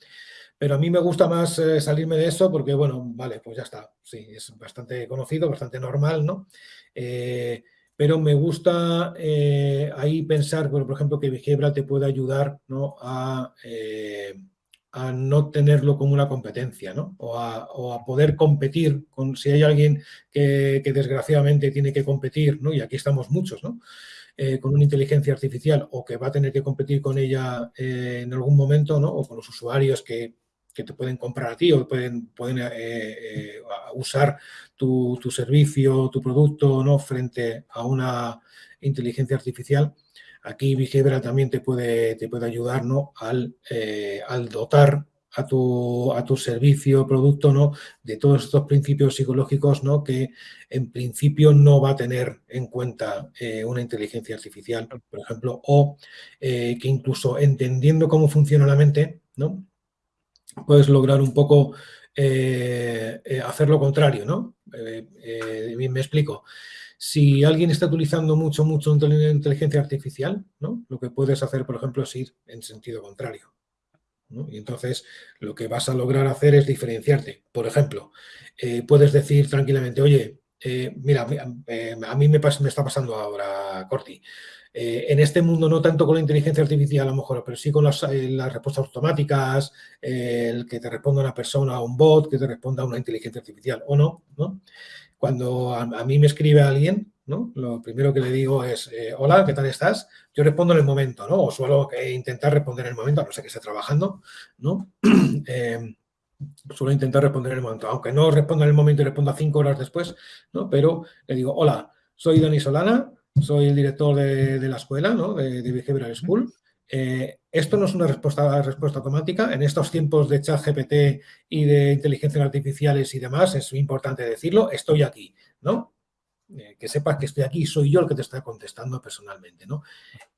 Pero a mí me gusta más eh, salirme de eso porque, bueno, vale, pues ya está. Sí, es bastante conocido, bastante normal, ¿no? Eh, pero me gusta eh, ahí pensar, por ejemplo, que Behavioral te puede ayudar eh, a, no tenerlo como una competencia, ¿no? o, a, poder competir con si hay alguien que, desgraciadamente tiene que competir, ¿no? y aquí estamos muchos, ¿no? Eh, con una inteligencia artificial o que va a tener que competir con ella en algún momento, ¿no? o con los usuarios que que te pueden comprar a ti o pueden, pueden eh, eh, usar tu, servicio, tu producto, ¿no? Frente a una inteligencia artificial. Aquí Behavioral también te puede, te puede ayudar, ¿no? Al, eh, al dotar a tu, a tu servicio, producto, ¿no? De todos estos principios psicológicos, ¿no? Que en principio no va a tener en cuenta una inteligencia artificial, por ejemplo, o que incluso entendiendo cómo funciona la mente, ¿no? Puedes lograr un poco eh, eh, hacer lo contrario, ¿no? Eh, me explico. Si alguien está utilizando mucho, mucho inteligencia artificial, ¿no? Lo que puedes hacer, por ejemplo, es ir en sentido contrario. Y entonces lo que vas a lograr hacer es diferenciarte. Por ejemplo, puedes decir tranquilamente, oye, mira, a mí me, me, está pasando ahora, Corti, eh, en este mundo no tanto con la inteligencia artificial a lo mejor, pero sí con las, eh, respuestas automáticas, eh, el que te responda una persona un bot, que te responda una inteligencia artificial o no, ¿no? Cuando a, mí me escribe alguien, ¿no? Lo primero que le digo es, hola, ¿qué tal estás? Yo respondo en el momento, ¿no? O suelo intentar responder en el momento, a no ser que esté trabajando, ¿no? suelo intentar responder en el momento, aunque no responda en el momento y responda cinco horas después, ¿no? Pero le digo, hola, soy Dani Solana, soy el director de, la escuela, ¿no? de, de Behavioral School. Eh, esto no es una respuesta, respuesta automática. En estos tiempos de chat GPT y de inteligencias artificiales y demás, es importante decirlo, estoy aquí, ¿no? Eh, que sepas que estoy aquí, soy yo el que te está contestando personalmente, ¿no?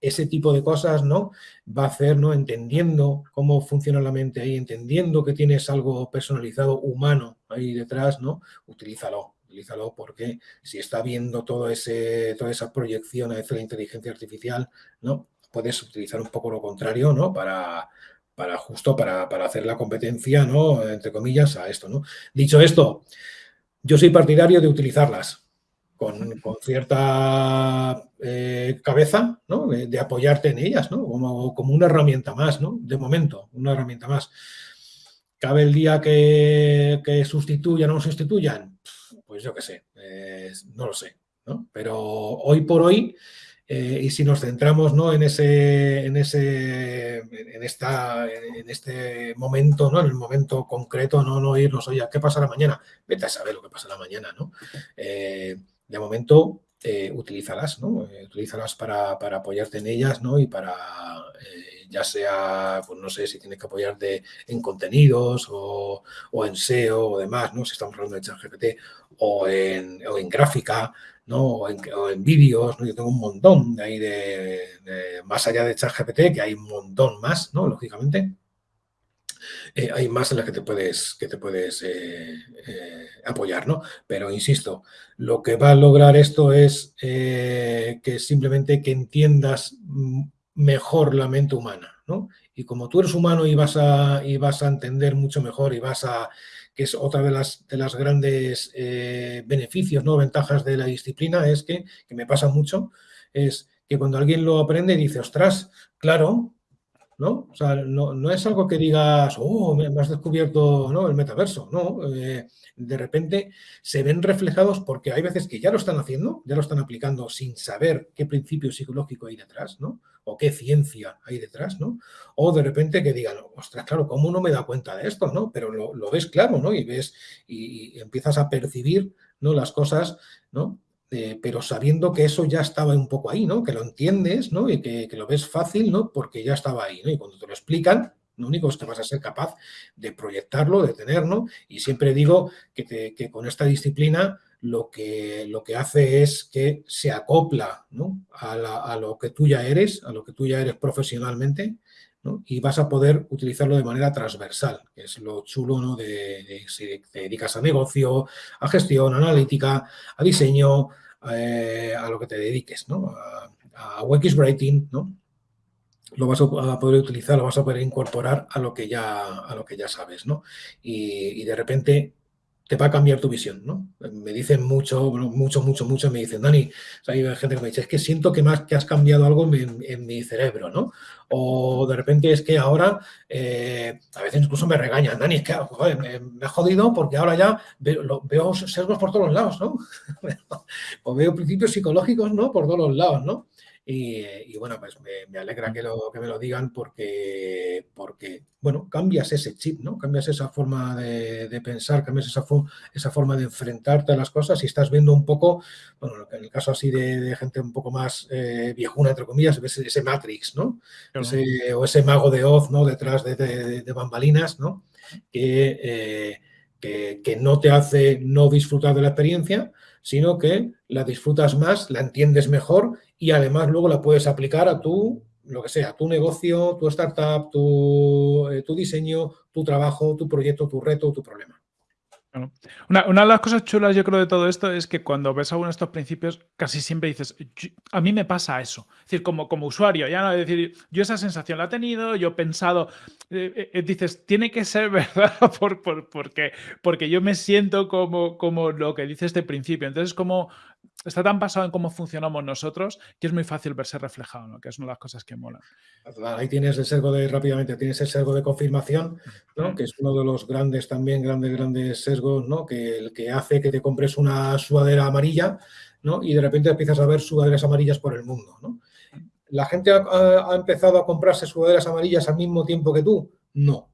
Ese tipo de cosas, ¿no? Va a hacer, ¿no? Entendiendo cómo funciona la mente ahí, entendiendo que tienes algo personalizado, humano ahí detrás, ¿no? Utilízalo, utilízalo porque si está viendo todo ese, toda esa proyección a la inteligencia artificial, ¿no? puedes utilizar un poco lo contrario, ¿no? Para, para justo para, hacer la competencia, ¿no? Entre comillas, a esto, ¿no? Dicho esto, yo soy partidario de utilizarlas con, cierta eh, cabeza, ¿no? De, apoyarte en ellas, ¿no? Como, como, una herramienta más, ¿no? De momento, una herramienta más. ¿Cabe el día que, que sustituyan o no sustituyan? Pues yo qué sé, no lo sé, ¿no? Pero hoy por hoy eh, y si nos centramos ¿no? en, ese, en, ese, en, esta, en este momento, ¿no? en el momento concreto, no, no irnos, oye, ¿qué pasará mañana? Vete a saber lo que pasará mañana. ¿no? Eh, de momento, eh, utilízalas, ¿no? Eh, utilízalas para, para, apoyarte en ellas ¿no? y para, ya sea, pues no sé si tienes que apoyarte en contenidos o, o, en SEO o demás, ¿no? si estamos hablando de ChatGPT o en, o en gráfica, ¿no? O en, vídeos, ¿no? Yo tengo un montón de ahí de, más allá de ChatGPT, que hay un montón más, ¿no? Lógicamente. Eh, hay más en las que te puedes, que te puedes eh, eh, apoyar, ¿no? Pero insisto, lo que va a lograr esto es que simplemente que entiendas mejor la mente humana, ¿no? Y como tú eres humano y vas a, y vas a entender mucho mejor y vas a que es otra de las, de las grandes beneficios, ¿no? ventajas de la disciplina, es que, que me pasa mucho, es que cuando alguien lo aprende dice, ostras, claro, ¿no? O sea, no, es algo que digas, oh, me has descubierto ¿no? el metaverso, no. Eh, de repente se ven reflejados porque hay veces que ya lo están haciendo, ya lo están aplicando sin saber qué principio psicológico hay detrás, ¿no? O qué ciencia hay detrás, ¿no? O de repente que digan, ostras, claro, ¿cómo no me da cuenta de esto, no? Pero lo, ves claro, ¿no? Y ves y, empiezas a percibir, ¿no? Las cosas, ¿no? Eh, pero sabiendo que eso ya estaba un poco ahí, ¿no? Que lo entiendes, ¿no? Y que, que, lo ves fácil, ¿no? Porque ya estaba ahí, ¿no? Y cuando te lo explican, lo único es que vas a ser capaz de proyectarlo, de tenerlo. Y siempre digo que, con esta disciplina lo que, lo que hace es que se acopla a, lo que tú ya eres, a lo que tú ya eres profesionalmente, y vas a poder utilizarlo de manera transversal, que es lo chulo ¿no? de, si te dedicas a negocio, a gestión, a analítica, a diseño, eh, a lo que te dediques, ¿no? a, a Writing, ¿no? lo vas a poder utilizar, lo vas a poder incorporar a lo que ya, a lo que ya sabes, ¿no? Y, de repente te va a cambiar tu visión, ¿no? Me dicen mucho, mucho, mucho, mucho, me dicen, Dani, hay gente que me dice, es que siento que, más, que has cambiado algo en, mi cerebro, ¿no? O de repente es que ahora, eh, a veces incluso me regañan, Dani, es que me, me, ha jodido porque ahora ya veo, veo sesgos por todos los lados, ¿no? o veo principios psicológicos, ¿no? Por todos los lados, ¿no? Y, bueno, pues me, alegra que, lo, que me lo digan porque, porque, bueno, cambias ese chip, ¿no? Cambias esa forma de, pensar, cambias esa, esa forma de enfrentarte a las cosas y estás viendo un poco, bueno, en el caso así de, gente un poco más eh, viejuna, entre comillas, ves ese Matrix, ¿no? o ese mago de Oz, ¿no? Detrás de, bambalinas, ¿no? Eh, que, que no te hace no disfrutar de la experiencia, sino que la disfrutas más, la entiendes mejor y además luego la puedes aplicar a tu, lo que sea, tu negocio, tu startup, tu, eh, tu diseño, tu trabajo, tu proyecto, tu reto, tu problema. Una, de las cosas chulas, yo creo, de todo esto es que cuando ves alguno de estos principios, casi siempre dices, a mí me pasa eso. Es decir, como, como usuario, ya no es decir, yo esa sensación la he tenido, yo he pensado, eh, eh, dices, tiene que ser verdad por, porque, porque yo me siento como, como lo que dice este principio. Entonces, como está tan basado en cómo funcionamos nosotros que es muy fácil verse reflejado, ¿no? que es una de las cosas que molan. Ahí tienes el sesgo de, rápidamente, tienes el sesgo de confirmación, ¿no? que es uno de los grandes también, grandes, grandes sesgos, ¿no? que, el que hace que te compres una sudadera amarilla ¿no? y de repente empiezas a ver sudaderas amarillas por el mundo. ¿no? ¿La gente ha, empezado a comprarse sudaderas amarillas al mismo tiempo que tú? No,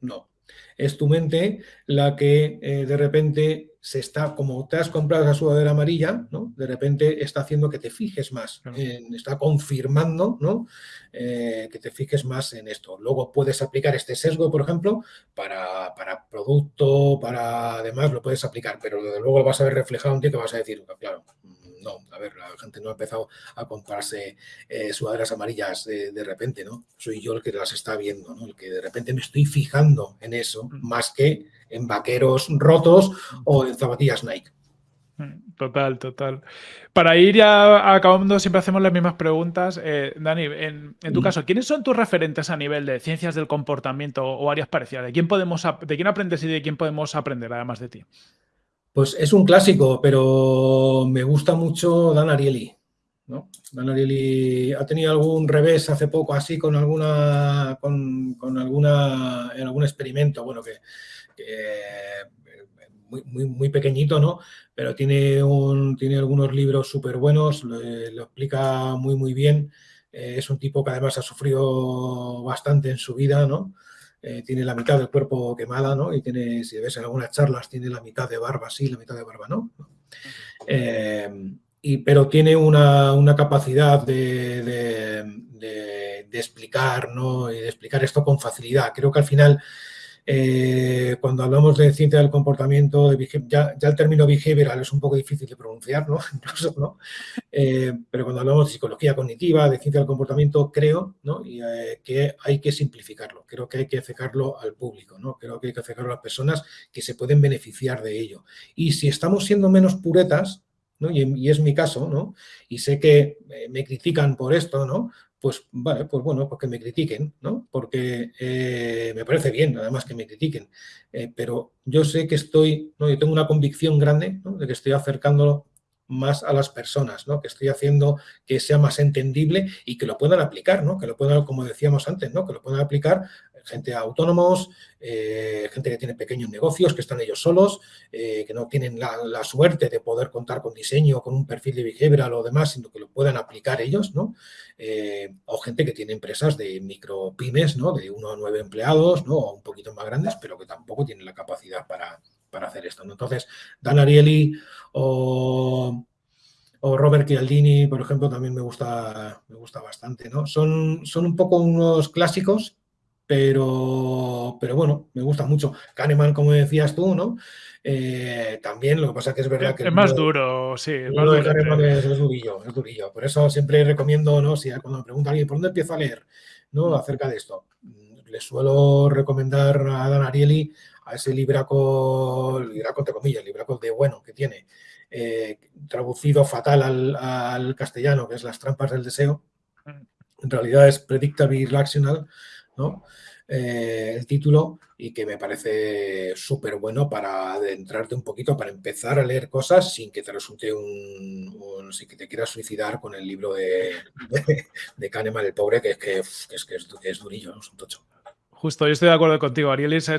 no. Es tu mente la que eh, de repente se está, como te has comprado esa sudadera amarilla, ¿no? De repente está haciendo que te fijes más, está confirmando, ¿no? Eh, que te fijes más en esto. Luego puedes aplicar este sesgo, por ejemplo, para, para producto, para además lo puedes aplicar, pero luego lo vas a ver reflejado un día que vas a decir, claro, no, a ver, la gente no ha empezado a comprarse eh, sudaderas amarillas de, repente, ¿no? Soy yo el que las está viendo, ¿no? El que de repente me estoy fijando en eso, más que en vaqueros rotos o en zapatillas Nike. Mm, total, total. Para ir ya acabando, siempre hacemos las mismas preguntas. Eh, Dani, en, tu caso, ¿quiénes son tus referentes a nivel de ciencias del comportamiento o áreas parecidas? ¿De quién, podemos, ¿De quién aprendes y de quién podemos aprender además de ti? Pues es un clásico, pero me gusta mucho Dan Ariely. ¿no? Dan Ariely ha tenido algún revés hace poco así con alguna con, alguna en algún experimento, bueno, que, muy, muy, muy, pequeñito, ¿no? Pero tiene, tiene algunos libros súper buenos, lo, explica muy, muy bien. Eh, es un tipo que además ha sufrido bastante en su vida, ¿no? Eh, tiene la mitad del cuerpo quemada, ¿no? Y tiene, si ves en algunas charlas, tiene la mitad de barba, sí, la mitad de barba, ¿no? Eh, y, pero tiene una, capacidad de, de, explicar, ¿no? Y de explicar esto con facilidad. Creo que al final eh, cuando hablamos de ciencia del comportamiento, ya, el término behavioral es un poco difícil de pronunciar, ¿no? ¿no? Eh, pero cuando hablamos de psicología cognitiva, de ciencia del comportamiento, creo eh, que hay que simplificarlo, creo que hay que acercarlo al público, ¿no? creo que hay que acercarlo a las personas que se pueden beneficiar de ello. Y si estamos siendo menos puretas, ¿no? y, y, es mi caso, ¿no? y sé que me critican por esto, ¿no? Pues vale, pues bueno, pues que me critiquen, ¿no? Porque eh, me parece bien, además, que me critiquen. Eh, pero yo sé que estoy, ¿no? Yo tengo una convicción grande de que estoy acercándolo más a las personas, ¿no? Que estoy haciendo que sea más entendible y que lo puedan aplicar, ¿no? Que lo puedan, como decíamos antes, ¿no? Que lo puedan aplicar gente autónomos, eh, gente que tiene pequeños negocios, que están ellos solos, eh, que no tienen la, suerte de poder contar con diseño, con un perfil de behavioral o demás, sino que lo puedan aplicar ellos, ¿no? Eh, o gente que tiene empresas de micro pymes, ¿no? De uno a nueve empleados, ¿no? O un poquito más grandes, pero que tampoco tienen la capacidad para, hacer esto. Entonces, Dan Ariely o o Robert Chialdini, por ejemplo, también me gusta, me gusta bastante, ¿no? Son, son un poco unos clásicos pero, pero bueno, me gusta mucho. Kahneman, como decías tú, ¿no? Eh, también, lo que pasa que es verdad que... Es más duro, sí. Es más duro Kahneman es, durillo, es durillo. Por eso siempre recomiendo, ¿no? Si cuando me pregunta alguien, ¿por dónde empiezo a leer? ¿no? Acerca de esto. Le suelo recomendar a Dan Ariely a ese libraco, libraco entre comillas, libraco de bueno que tiene, eh, traducido fatal al, al, castellano, que es Las trampas del deseo. Mm. En realidad es Predictable Irrational, Eh, el título y que me parece súper bueno para adentrarte un poquito, para empezar a leer cosas sin que te resulte un, sin que te quieras suicidar con el libro de, de, Kahneman, el pobre, que es que, es, que es, durillo, es un tocho. Justo, yo estoy de acuerdo contigo, Ariel. Es,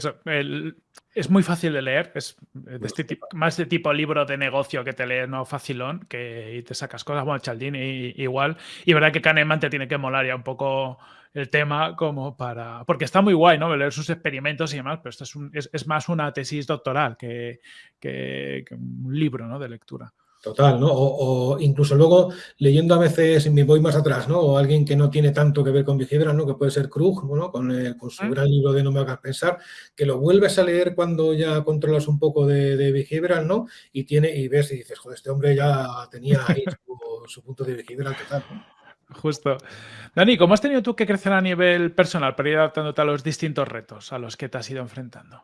es muy fácil de leer, es este más de tipo libro de negocio que te lees, no facilón, que y te sacas cosas, bueno, Chaldini igual. Y verdad que Kahneman te tiene que molar ya un poco el tema como para... Porque está muy guay, ¿no? Leer sus experimentos y demás, pero esto es, es, más una tesis doctoral que, que, un libro ¿no? de lectura. Total, ¿no? O, incluso luego leyendo a veces, me voy más atrás, ¿no? O alguien que no tiene tanto que ver con behavioral, ¿no? Que puede ser Krug, ¿no? Con, con su gran libro de No me hagas pensar, que lo vuelves a leer cuando ya controlas un poco de, de ¿no? Y tiene, y ves y dices, joder, este hombre ya tenía ahí su, su punto de behavioral total, ¿no? Justo. Dani, ¿cómo has tenido tú que crecer a nivel personal para ir adaptándote a los distintos retos a los que te has ido enfrentando?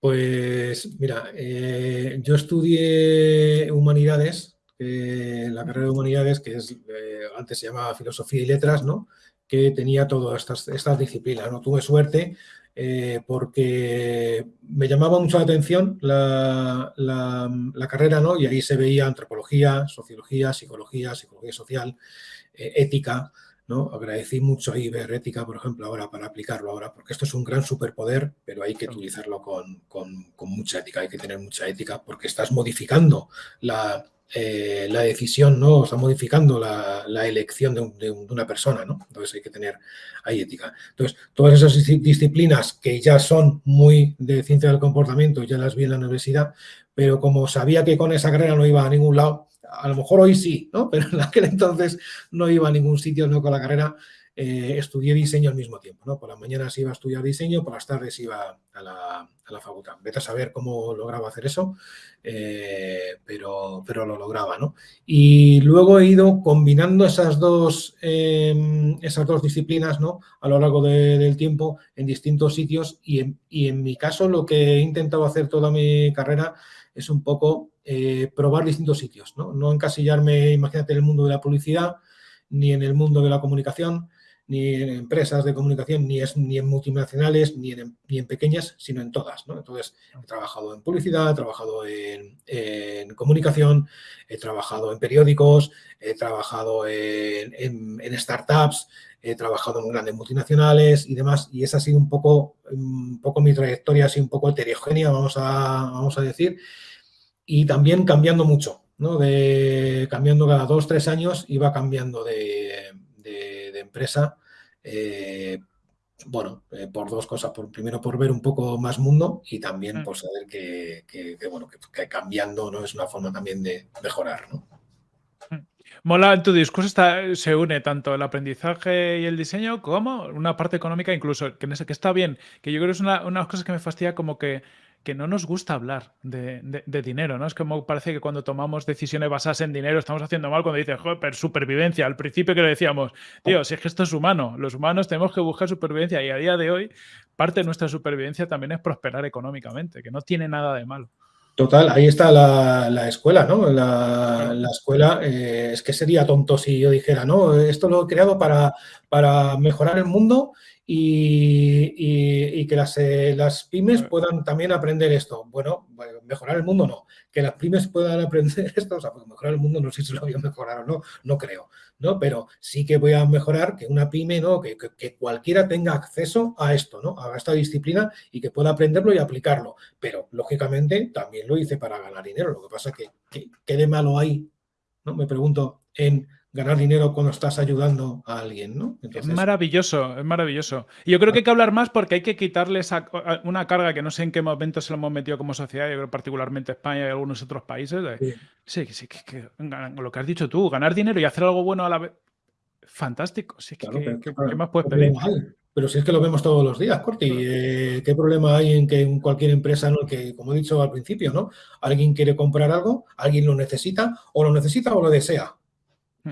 Pues mira, eh, yo estudié humanidades, la carrera de humanidades, que es, eh, antes se llamaba filosofía y letras, ¿no? que tenía todas estas, estas disciplinas. ¿no? Tuve suerte eh, porque me llamaba mucho la atención la, la, carrera, ¿no? y ahí se veía antropología, sociología, psicología, psicología social, eh, ética, ¿no? Agradecí mucho ahí ver ética, por ejemplo, ahora para aplicarlo ahora, porque esto es un gran superpoder, pero hay que utilizarlo con, mucha ética, hay que tener mucha ética, porque estás modificando la, eh, la decisión, ¿no? Está modificando la, elección de, una persona, ¿no? Entonces hay que tener ahí ética. Entonces, todas esas disciplinas que ya son muy de ciencia del comportamiento, ya las vi en la universidad, pero como sabía que con esa carrera no iba a ningún lado, a lo mejor hoy sí, ¿no? Pero en aquel entonces no iba a ningún sitio, no con la carrera. Eh, estudié diseño al mismo tiempo, ¿no? Por las mañanas iba a estudiar diseño, por las tardes iba a la, a la facultad. Vete a saber cómo lograba hacer eso, eh, pero, pero lo lograba, ¿no? Y luego he ido combinando esas dos, em, esas dos disciplinas, ¿no? A lo largo del tiempo en distintos sitios y en, y en, mi caso lo que he intentado hacer toda mi carrera es un poco eh, probar distintos sitios, ¿no? No encasillarme, imagínate, en el mundo de la publicidad, ni en el mundo de la comunicación, ni en empresas de comunicación, ni, es, ni en multinacionales, ni en, ni en pequeñas, sino en todas. ¿no? Entonces, he trabajado en publicidad, he trabajado en, en, comunicación, he trabajado en periódicos, he trabajado en, en, startups, he trabajado en grandes multinacionales y demás, y esa ha sido un poco, un poco mi trayectoria, así un poco heterogénea, vamos a, vamos a decir, y también cambiando mucho, ¿no? De, cambiando cada dos, tres años, iba cambiando de empresa, eh, bueno, eh, por dos cosas. Por, primero, por ver un poco más mundo y también mm. por saber que, que, que bueno, que, cambiando no es una forma también de mejorar. ¿no? Mm. Mola, en tu discurso está, se une tanto el aprendizaje y el diseño como una parte económica incluso, que, que está bien, que yo creo que es una, una de las cosas que me fastidia como que que no nos gusta hablar de, dinero, ¿no? Es como parece que cuando tomamos decisiones basadas en dinero estamos haciendo mal cuando dices, joder, supervivencia. Al principio que le decíamos, tío, si es que esto es humano, los humanos tenemos que buscar supervivencia y a día de hoy parte de nuestra supervivencia también es prosperar económicamente, que no tiene nada de malo. Total, ahí está la, escuela, ¿no? La, escuela, eh, es que sería tonto si yo dijera, no, esto lo he creado para, para mejorar el mundo y, que las, eh, las, pymes puedan también aprender esto. Bueno, mejorar el mundo no. Que las pymes puedan aprender esto, o sea, mejorar el mundo no sé si lo voy a mejorar o no, no creo, ¿no? Pero sí que voy a mejorar que una pyme, ¿no? Que, que, cualquiera tenga acceso a esto, ¿no? A esta disciplina y que pueda aprenderlo y aplicarlo. Pero, lógicamente, también lo hice para ganar dinero. Lo que pasa es que, ¿qué de malo hay? ¿no? Me pregunto en ganar dinero cuando estás ayudando a alguien, ¿no? Es maravilloso, es maravilloso. Y yo creo que hay que hablar más porque hay que quitarle una carga que no sé en qué momento se lo hemos metido como sociedad, yo creo particularmente España y algunos otros países. sí, sí, que, lo que has dicho tú, ganar dinero y hacer algo bueno a la vez. Fantástico. Sí, ¿qué, más puedes pedir? Pero si es que lo vemos todos los días, Corti, eh, ¿qué problema hay en que en cualquier empresa, ¿no? que como he dicho al principio, ¿no? alguien quiere comprar algo, alguien lo necesita, o lo necesita o lo desea.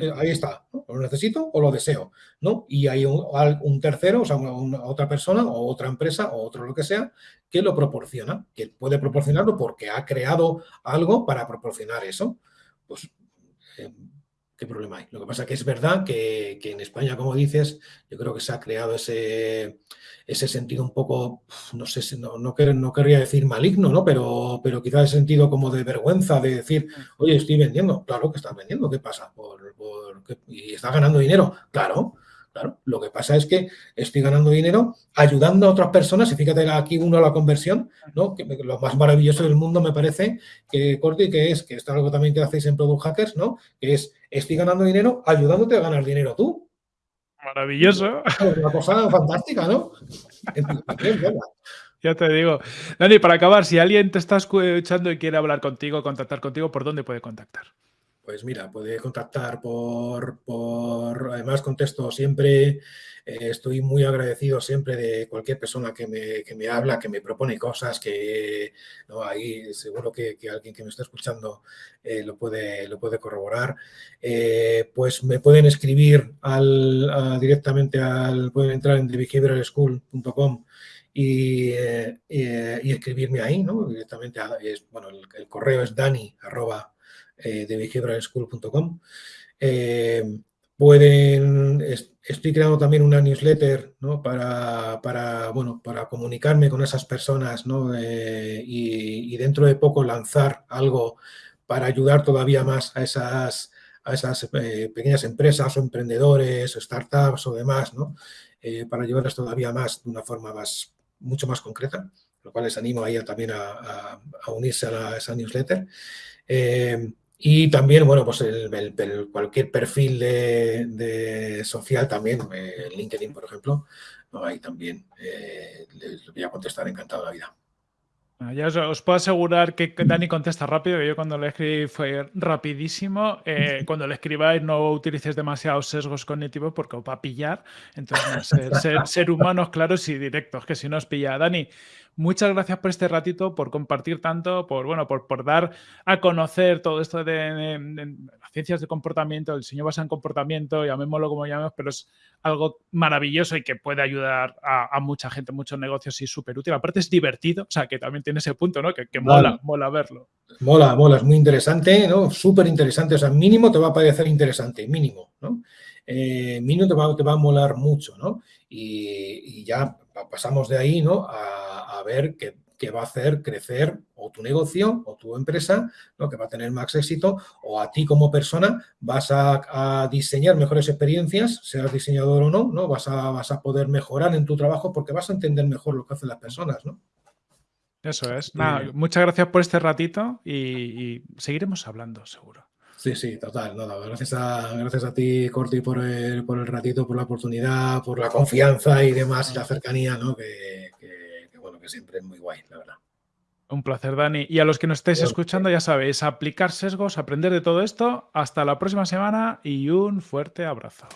Eh, ahí está, lo necesito o lo deseo, ¿no? Y hay un, tercero, o sea, una, otra persona o otra empresa o otro lo que sea, que lo proporciona, que puede proporcionarlo porque ha creado algo para proporcionar eso. Pues, eh, ¿qué problema hay? Lo que pasa es que es verdad que, que en España, como dices, yo creo que se ha creado ese ese sentido un poco, no sé, si no, no, no querría decir maligno, ¿no? Pero, pero quizás el sentido como de vergüenza, de decir, mm. oye, estoy vendiendo. Claro que estás vendiendo, ¿qué pasa? ¿Por, por ¿Y estás ganando dinero? Claro, Claro, lo que pasa es que estoy ganando dinero ayudando a otras personas, y fíjate aquí uno a la conversión, ¿no? Que lo más maravilloso del mundo me parece que, Corti, que es, que esto es algo también que hacéis en Product Hackers, ¿no? Que es, estoy ganando dinero ayudándote a ganar dinero tú. Maravilloso. Una cosa fantástica, ¿no? ya te digo. Dani, para acabar, si alguien te está escuchando y quiere hablar contigo, contactar contigo, ¿por dónde puede contactar? Pues mira, puede contactar por, por además contesto siempre eh, estoy muy agradecido siempre de cualquier persona que me, que me habla, que me propone cosas, que ¿no? ahí seguro que, alguien que me está escuchando eh, lo, puede, lo puede corroborar. Eh, pues me pueden escribir al, directamente al, pueden entrar en thebehavioralschool.com y, y, escribirme ahí, ¿no? Directamente, a, es, bueno, el, correo es dani thebehavioralschool.com pueden, estoy creando también una newsletter ¿no? para, para, bueno, para comunicarme con esas personas ¿no? Eh, y, dentro de poco lanzar algo para ayudar todavía más a esas, a esas eh, pequeñas empresas o emprendedores o startups o demás, ¿no? Eh, para ayudarles todavía más de una forma más, mucho más concreta, lo cual les animo ahí también a, a, a unirse a, a, esa newsletter. Y también, bueno, pues el, el, cualquier perfil de, de social también, eh, LinkedIn, por ejemplo, ahí también eh, les voy a contestar encantado la vida. Ah, ya os, puedo asegurar que Dani contesta rápido, que yo cuando le escribí fue rapidísimo. Eh, cuando le escribáis no utilices demasiados sesgos cognitivos porque os va a pillar. Entonces, ser, humanos claros y directos, que si no os pilla. Dani, muchas gracias por este ratito, por compartir tanto, por, bueno, por, por dar a conocer todo esto de, las ciencias de comportamiento, el diseño basado en comportamiento, llamémoslo como llamemos, pero es algo maravilloso y que puede ayudar a, mucha gente, muchos negocios y súper útil. Aparte es divertido, o sea, que también tiene ese punto, ¿no? Que, mola, mola verlo. Mola, mola, es muy interesante, ¿no? Súper interesante, o sea, mínimo te va a parecer interesante, mínimo, ¿no? Eh, mínimo te va, te va, a molar mucho, ¿no? Y, ya pasamos de ahí, ¿no? A, a ver que que va a hacer crecer o tu negocio o tu empresa, ¿no? que va a tener más éxito, o a ti como persona vas a, diseñar mejores experiencias, seas diseñador o no, ¿no? Vas a, vas a poder mejorar en tu trabajo porque vas a entender mejor lo que hacen las personas, ¿no? Eso es. muchas gracias por este ratito y, seguiremos hablando, seguro. Sí, sí, total. Nada, gracias, a, gracias a ti, Corti, por el, por el ratito, por la oportunidad, por la confianza y demás, y la cercanía, ¿no? Que, que siempre es muy guay, la verdad. Un placer, Dani. Y a los que nos estéis escuchando, ya sabéis, aplicar sesgos, aprender de todo esto. Hasta la próxima semana y un fuerte abrazo.